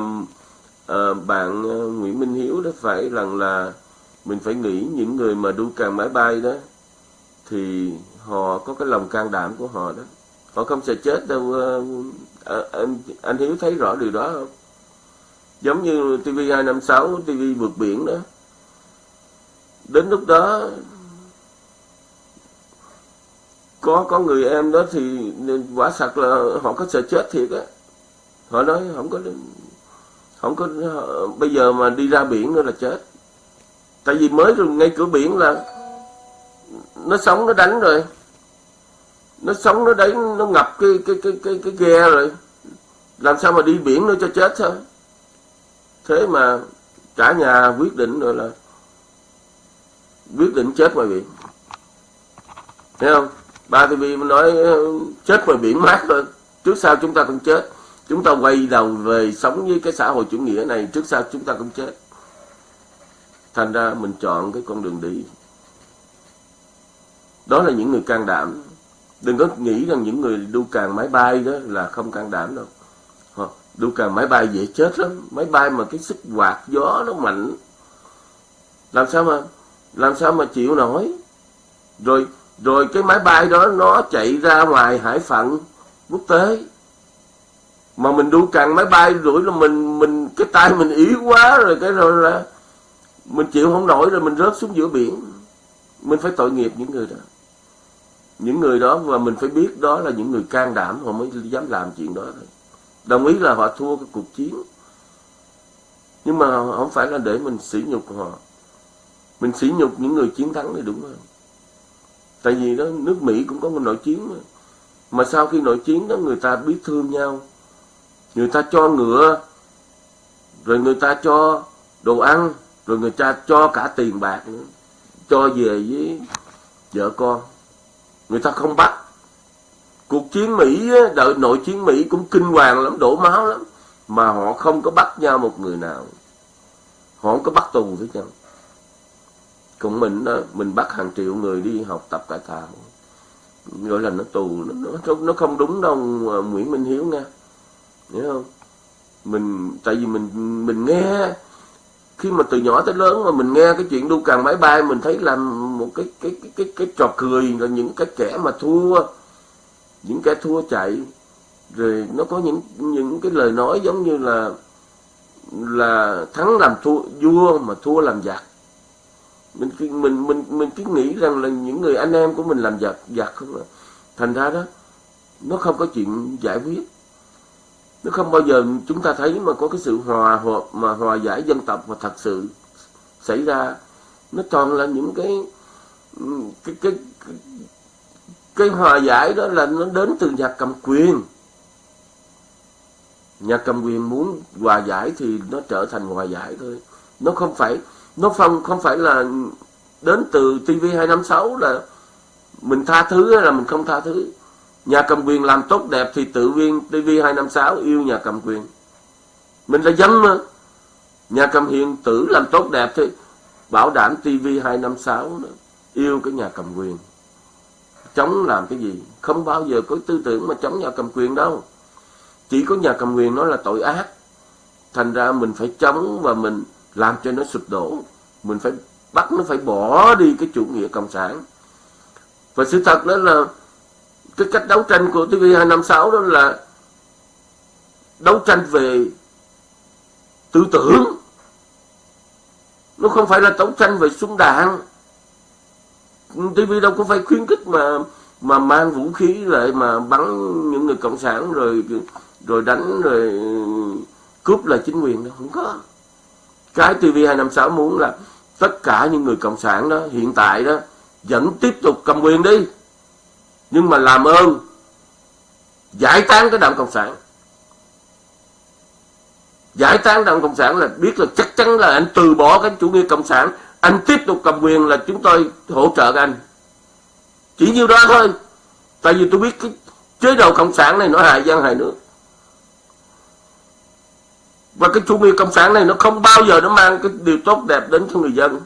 S1: à, bạn ờ, Nguyễn Minh Hiếu đó phải rằng là mình phải nghĩ những người mà đu càng máy bay đó thì họ có cái lòng can đảm của họ đó. Họ không sẽ chết đâu à, anh anh Hiếu thấy rõ điều đó không? Giống như TV 256 TV vượt biển đó đến lúc đó, có có người em đó thì quả sạc là họ có sợ chết thiệt á. Họ nói không có không có, bây giờ mà đi ra biển nữa là chết. Tại vì mới rồi, ngay cửa biển là nó sống, nó đánh rồi. Nó sống, nó đánh, nó ngập cái cái cái cái cái ghe rồi. Làm sao mà đi biển nữa cho chết thôi. Thế mà cả nhà quyết định rồi là quyết định chết ngoài biển. Thấy không? Ba tv nói ờ, chết ngoài biển mát thôi trước sau chúng ta cũng chết. Chúng ta quay đầu về sống với cái xã hội chủ nghĩa này, trước sau chúng ta cũng chết. Thành ra mình chọn cái con đường đi. Đó là những người can đảm. Đừng có nghĩ rằng những người đu càng máy bay đó là không can đảm đâu. Đu càng máy bay dễ chết lắm. Máy bay mà cái sức quạt gió nó mạnh. Làm sao mà làm sao mà chịu nổi? Rồi rồi cái máy bay đó nó chạy ra ngoài hải phận quốc tế. Mà mình đu càng máy bay rủi là mình mình, cái tay mình yếu quá rồi cái rồi là mình chịu không nổi rồi mình rớt xuống giữa biển. Mình phải tội nghiệp những người đó. Những người đó và mình phải biết đó là những người can đảm, họ mới dám làm chuyện đó thôi. Đồng ý là họ thua cái cuộc chiến. Nhưng mà không phải là để mình sỉ nhục họ mình sỉ nhục những người chiến thắng thì đúng rồi. tại vì đó, nước mỹ cũng có một nội chiến mà. Mà sau khi nội chiến đó, người ta biết thương nhau. Người ta cho ngựa, rồi người ta cho đồ ăn, rồi người ta cho cả tiền bạc nữa. Cho về với vợ con. Người ta không bắt. Cuộc chiến mỹ đợi nội chiến mỹ cũng kinh hoàng lắm, đổ máu lắm. Mà họ không có bắt nhau một người nào. Họ không có bắt tù với nhau còn mình đó mình bắt hàng triệu người đi học tập cải tạo. Gọi là nó tù nó nó, nó không đúng đâu à, Nguyễn Minh Hiếu nha hiểu không? Mình tại vì mình mình nghe khi mà từ nhỏ tới lớn mà mình nghe cái chuyện đu càng máy bay mình thấy làm một cái cái cái cái, cái trò cười là những cái kẻ mà thua những kẻ thua chạy. Rồi nó có những những cái lời nói giống như là là thắng làm thua vua mà thua làm giặc mình mình mình mình cứ nghĩ rằng là những người anh em của mình làm giặc giặc không à. Thành ra đó nó không có chuyện giải quyết. Nó không bao giờ chúng ta thấy mà có cái sự hòa hợp mà hòa giải dân tộc mà thật sự xảy ra. Nó toàn là những cái cái cái cái, cái hòa giải đó là nó đến từ nhà cầm quyền. Nhà cầm quyền muốn hòa giải thì nó trở thành hòa giải thôi. Nó không phải nó không không phải là đến từ TV 256 là mình tha thứ hay là mình không tha thứ Nhà cầm quyền làm tốt đẹp thì tự viên TV256 yêu nhà cầm quyền. Mình là dân mà. Nhà cầm hiền tử làm tốt đẹp thì bảo đảm TV256 yêu cái nhà cầm quyền. Chống làm cái gì? Không bao giờ có tư tưởng mà chống nhà cầm quyền đâu. Chỉ có nhà cầm quyền nói là tội ác. thành ra mình phải chống và mình làm cho nó sụp đổ. Mình phải bắt nó phải bỏ đi cái chủ nghĩa cộng sản. Và sự thật đó là cái cách đấu tranh của TV256 đó là đấu tranh về tư tưởng. Nó không phải là đấu tranh về súng đạn. TV đâu có phải khuyến khích mà mà mang vũ khí lại mà bắn những người cộng sản rồi rồi đánh rồi cướp lại chính quyền đâu, không có cái TV256 muốn là tất cả những người cộng sản đó, hiện tại đó, vẫn tiếp tục cầm quyền đi. Nhưng mà làm ơn, giải tán cái đảng cộng sản. Giải tán đảng cộng sản là biết là chắc chắn là anh từ bỏ cái chủ nghĩa cộng sản. Anh tiếp tục cầm quyền là chúng tôi hỗ trợ anh. Chỉ nhiêu đó thôi. Tại vì tôi biết cái chế độ cộng sản này nó hại dân, hại nước và cái chủ nghĩa cộng sản này nó không bao giờ nó mang cái điều tốt đẹp đến cho người dân.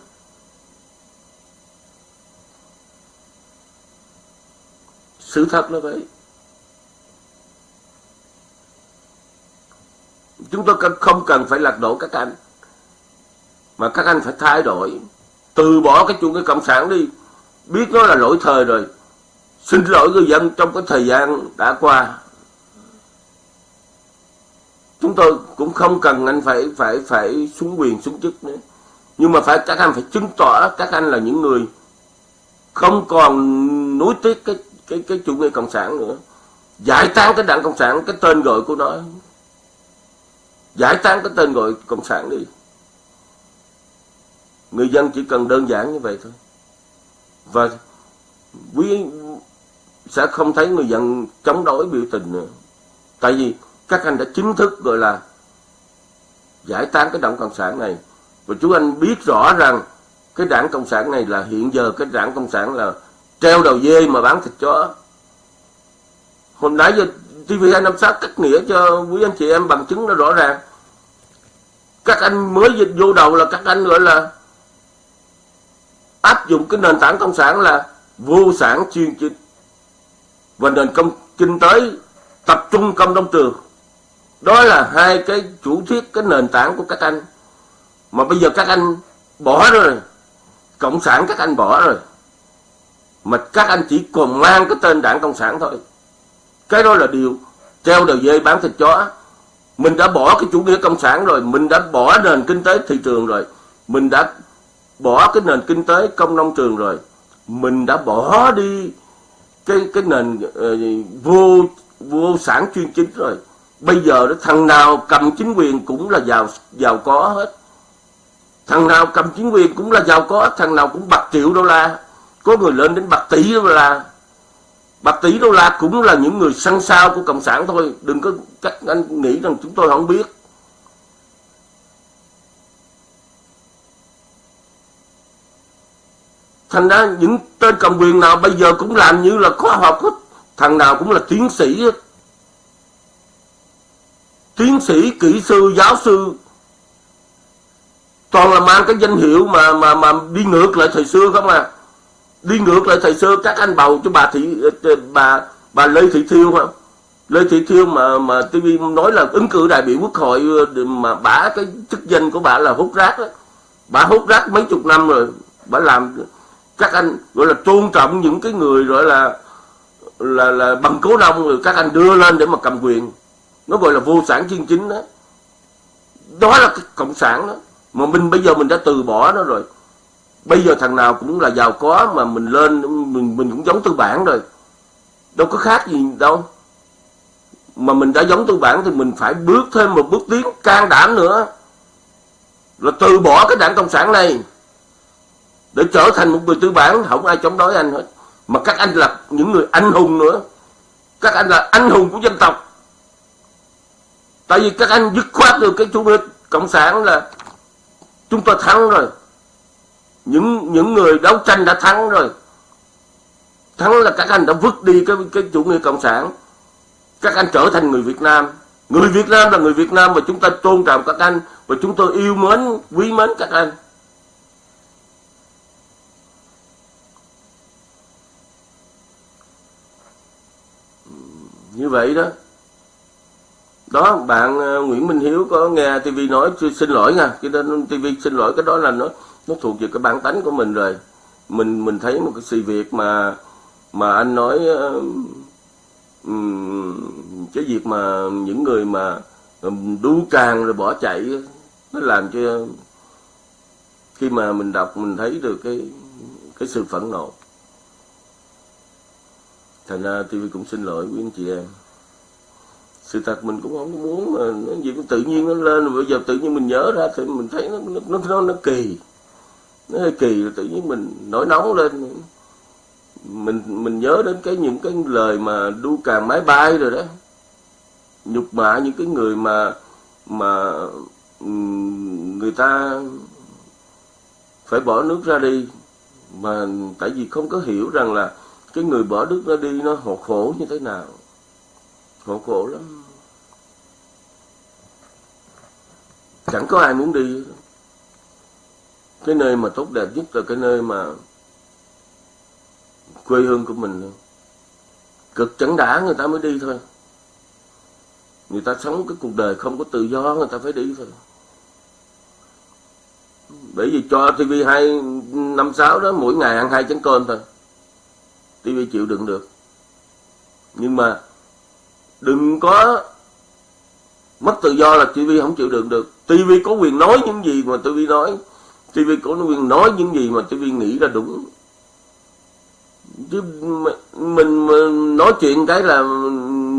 S1: Sự thật là vậy. Chúng tôi không cần phải lật đổ các anh. Mà các anh phải thay đổi. Từ bỏ cái chủ nghĩa cộng sản đi. Biết nó là lỗi thời rồi. Xin lỗi người dân trong cái thời gian đã qua chúng tôi cũng không cần anh phải phải phải xuống quyền, xuống chức nữa. Nhưng mà phải, các anh phải chứng tỏ các anh là những người không còn nối tiếc cái cái cái chủ nghĩa cộng sản nữa. Giải tán cái đảng cộng sản, cái tên gọi của nó. Giải tán cái tên gọi cộng sản đi. Người dân chỉ cần đơn giản như vậy thôi. Và quý sẽ không thấy người dân chống đối biểu tình nữa. Tại vì các anh đã chính thức, gọi là, giải tán cái đảng cộng sản này. Và chú anh biết rõ rằng cái đảng cộng sản này là hiện giờ cái đảng cộng sản là treo đầu dê mà bán thịt chó. Hồi nãy giờ TV256 cắt nghĩa cho quý anh chị em bằng chứng nó rõ ràng. Các anh mới dịch vô đầu là các anh, gọi là, áp dụng cái nền tảng cộng sản là vô sản chuyên chính. Và nền công, kinh tế tập trung công đông trường đó là hai cái chủ thuyết cái nền tảng của các anh. Mà bây giờ các anh bỏ rồi cộng sản các anh bỏ rồi. Mà các anh chỉ còn mang cái tên đảng cộng sản thôi. Cái đó là điều treo đầu dây bán thịt chó. Mình đã bỏ cái chủ nghĩa cộng sản rồi mình đã bỏ nền kinh tế thị trường rồi. Mình đã bỏ cái nền kinh tế công nông trường rồi. Mình đã bỏ đi cái cái nền uh, vô vô sản chuyên chính rồi bây giờ đó, thằng nào cầm chính quyền cũng là giàu giàu có hết. Thằng nào cầm chính quyền cũng là giàu có, thằng nào cũng bạc triệu đô la. Có người lên đến bạc tỷ đô la. Bạc tỷ đô la cũng là những người săn sao của cộng sản thôi. Đừng có các anh nghĩ rằng chúng tôi không biết. Thành ra những tên cầm quyền nào bây giờ cũng làm như là khoa học hết. Thằng nào cũng là tiến sĩ hết tiến sĩ, kỹ sư, giáo sư. Toàn là mang cái danh hiệu mà mà mà đi ngược lại thời xưa không à? Đi ngược lại thời xưa các anh bầu cho bà thị ờ, ờ, bà bà lê thị thiêu không lê thị thiêu mà mà tv nói là ứng cử đại biểu quốc hội ờ, mà bả cái chức danh của bà là hút rác đó bà hút rác mấy chục năm rồi bà làm các anh, gọi là tôn trọng những cái người gọi là là là bằng cố đông rồi các anh đưa lên để mà cầm quyền nó gọi là vô sản chuyên chính đó. Đó là cái cộng sản đó. Mà mình bây giờ mình đã từ bỏ nó rồi. Bây giờ thằng nào cũng là giàu có mà mình lên, mình mình cũng giống tư bản rồi. Đâu có khác gì đâu. Mà mình đã giống tư bản thì mình phải bước thêm một bước tiến can đảm nữa. Là từ bỏ cái đảng cộng sản này. Để trở thành một người tư bản, không ai chống đối anh hết. Mà các anh là những người anh hùng nữa. Các anh là anh hùng của dân tộc tại vì các anh dứt khoát được cái chủ nghĩa cộng sản là chúng ta thắng rồi. Những những người đấu tranh đã thắng rồi. Thắng là các anh đã vứt đi cái cái chủ nghĩa cộng sản. Các anh trở thành người Việt Nam. Người Việt Nam là người Việt Nam và chúng ta tôn trọng các anh và chúng tôi yêu mến, quý mến các anh. Như vậy đó đó bạn ờ, Nguyễn Minh Hiếu có nghe TV nói xin lỗi nha cho nên TV xin lỗi cái đó là nó nó thuộc về cái bản tánh của mình rồi. Mình mình thấy một cái sự việc mà mà anh nói um, cái việc mà những người mà ờ, đu càng rồi bỏ chạy nó làm cho khi mà mình đọc mình thấy được cái cái sự phẫn nộ. Thành ra TV cũng xin lỗi quý anh chị em sự thật mình cũng không muốn mà nó gì cũng tự nhiên nó lên. Rồi bây giờ tự nhiên mình nhớ ra thì mình thấy nó nó nó, nó kỳ. Nó hơi kỳ tự nhiên mình nổi nóng lên. Mình mình nhớ đến cái những cái lời mà đu càng máy bay rồi đó. Nhục mạ những cái người mà mà người ta phải bỏ nước ra đi. Mà tại vì không có hiểu rằng là cái người bỏ nước ra đi nó khổ như thế nào khổ khổ lắm. Chẳng có ai muốn đi. Cái nơi mà tốt đẹp nhất là cái nơi mà quê hương của mình. Cực chẳng đã, người ta mới đi thôi. Người ta sống cái cuộc đời không có tự do, người ta phải đi thôi. Bởi vì cho TV hai năm sáu đó, mỗi ngày ăn hai chén cơm thôi. TV chịu đựng được. Nhưng mà đừng có mất tự do là TV không chịu đựng được. TV có quyền nói những gì mà TV nói. TV có quyền nói những gì mà TV nghĩ là đúng. Chứ mình, mình nói chuyện cái là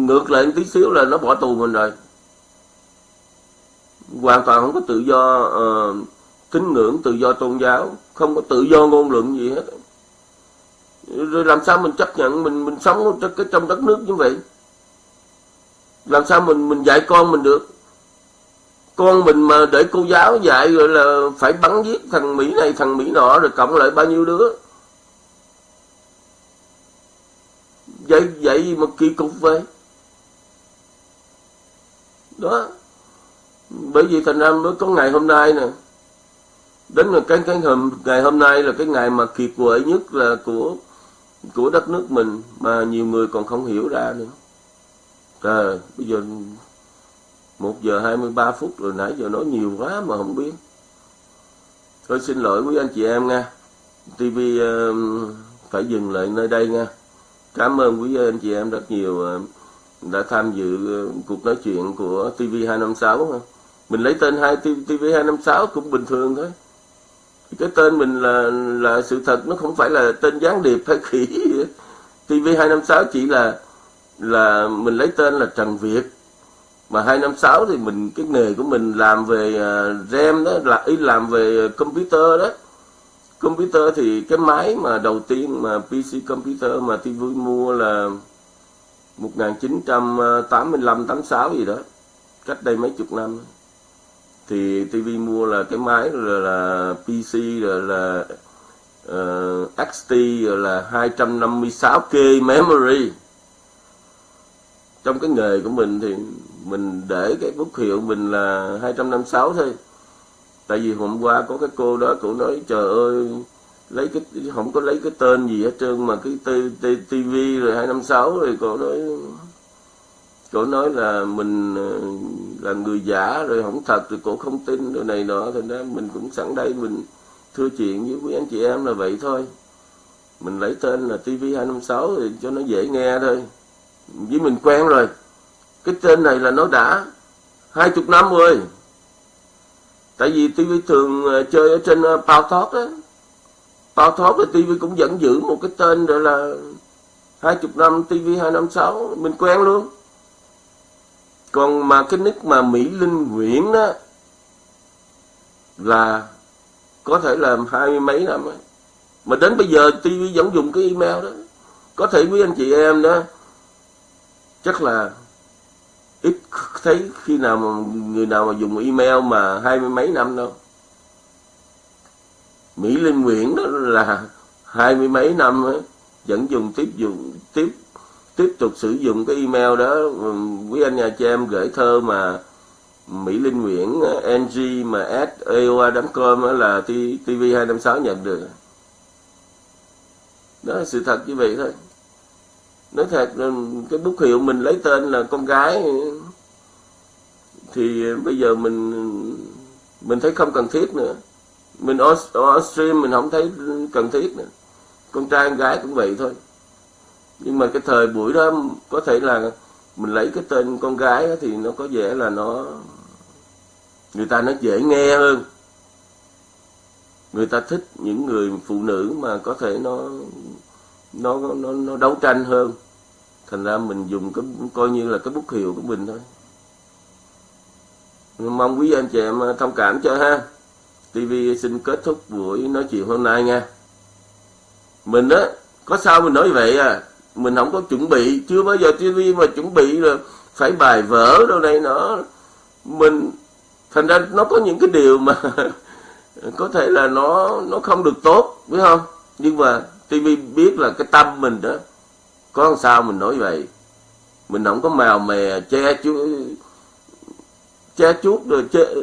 S1: ngược lại tí xíu là nó bỏ tù mình rồi. Hoàn toàn không có tự do uh, tín ngưỡng tự do tôn giáo. Không có tự do ngôn luận gì hết. Rồi làm sao mình chấp nhận mình mình sống trong, trong đất nước như vậy? Làm sao mình mình dạy con mình được? Con mình mà để cô giáo dạy rồi là phải bắn giết thằng mỹ này, thằng mỹ nọ, rồi cộng lại bao nhiêu đứa? Vậy vậy mà kỳ cục vậy? Đó. Bởi vì thành ra mới có ngày hôm nay nè. Đến là cái cái hôm, ngày hôm nay là cái ngày mà kiệt quệ nhất là của của đất nước mình mà nhiều người còn không hiểu ra nữa à, bây giờ một giờ hai mươi ba phút rồi nãy giờ nói nhiều quá mà không biết. Thôi xin lỗi quý anh chị em nha. TV uh, ờ, phải dừng lại nơi đây nha. Cảm ơn quý anh chị em rất nhiều uh, đã tham dự uh, cuộc nói chuyện của TV 256 mình lấy tên hai TV 256 cũng bình thường thôi. Cái tên mình là là sự thật nó không phải là tên gián điệp hay khỉ. TV 256 chỉ là là mình lấy tên là Trần Việt. Mà 256 thì mình cái nghề của mình làm về à, uh, RAM đó là ý làm về computer đó. Computer thì cái máy mà đầu tiên mà PC computer mà TV mua là 1985 86 gì đó cách đây mấy chục năm. Thì TV mua là cái máy rồi là PC rồi là ờ, uh, XT rồi là 256k memory trong cái nghề của mình thì mình để cái bút hiệu mình là 256 thôi. Tại vì hôm qua có cái cô đó, cô nói, trời ơi, lấy cái, không có lấy cái tên gì hết trơn mà cái TV rồi 256 rồi cô nói cô nói là mình, là người giả rồi không thật rồi cổ không tin rồi này nọ. Thành ra mình cũng sẵn đây mình thưa chuyện với quý anh chị em là vậy thôi. Mình lấy tên là TV 256 thì cho nó dễ nghe thôi với mình quen rồi. Cái tên này là nó đã hai chục năm rồi. Tại vì tivi thường ờ, chơi ở trên ờ, bao thoát Talk á. Bao Talk thì tivi cũng vẫn giữ một cái tên gọi là hai chục năm tivi hai năm sáu. Mình quen luôn. Còn mà cái nick mà Mỹ Linh Nguyễn đó là có thể là hai mươi mấy năm ấy. mà đến bây giờ tivi vẫn dùng cái email đó. Có thể quý anh chị em đó chắc là ít thấy khi nào mà người nào mà dùng email mà hai mươi mấy năm đâu. Mỹ Linh Nguyễn đó là hai mươi mấy năm ấy, vẫn dùng tiếp dùng tiếp tiếp tục sử dụng cái email đó. Quý anh nhà chị em gửi thơ mà Mỹ Linh Nguyễn ng mà s aoa.com là TV 256 nhận được. Đó là sự thật như vậy thôi nói thật ừ, cái bút hiệu mình lấy tên là con gái thì bây giờ mình mình thấy không cần thiết nữa. Mình ở, ở stream mình không thấy cần thiết nữa. Con trai con gái cũng vậy thôi. Nhưng mà cái thời buổi đó có thể là mình lấy cái tên con gái thì nó có vẻ là nó người ta nó dễ nghe hơn. Người ta thích những người phụ nữ mà có thể nó nó nó nó đấu tranh hơn thành ra mình dùng cái, coi như là cái bút hiệu của mình thôi. Mong quý anh chị em à, thông cảm cho ha. TV xin kết thúc buổi nói chuyện hôm nay nha. Mình á, có sao mình nói vậy à? Mình không có chuẩn bị, chưa bao giờ TV mà chuẩn bị là phải bài vở đâu này nó mình, thành ra nó có những cái điều mà có thể là nó nó không được tốt, biết không? Nhưng mà TV biết là cái tâm mình đó có sao mình nói vậy? Mình không có mèo mè che chú che chuốt rồi che,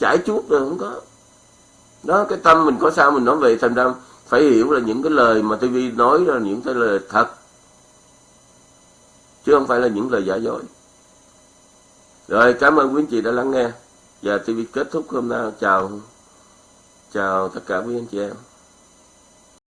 S1: chải chuốt rồi không có. Đó cái tâm mình có sao mình nói vậy thành ra phải hiểu là những cái lời mà TV nói là những cái lời thật. Chứ không phải là những lời giả dối. Rồi cảm ơn quý anh chị đã lắng nghe. Và TV kết thúc hôm nay. Chào chào tất cả quý anh chị em.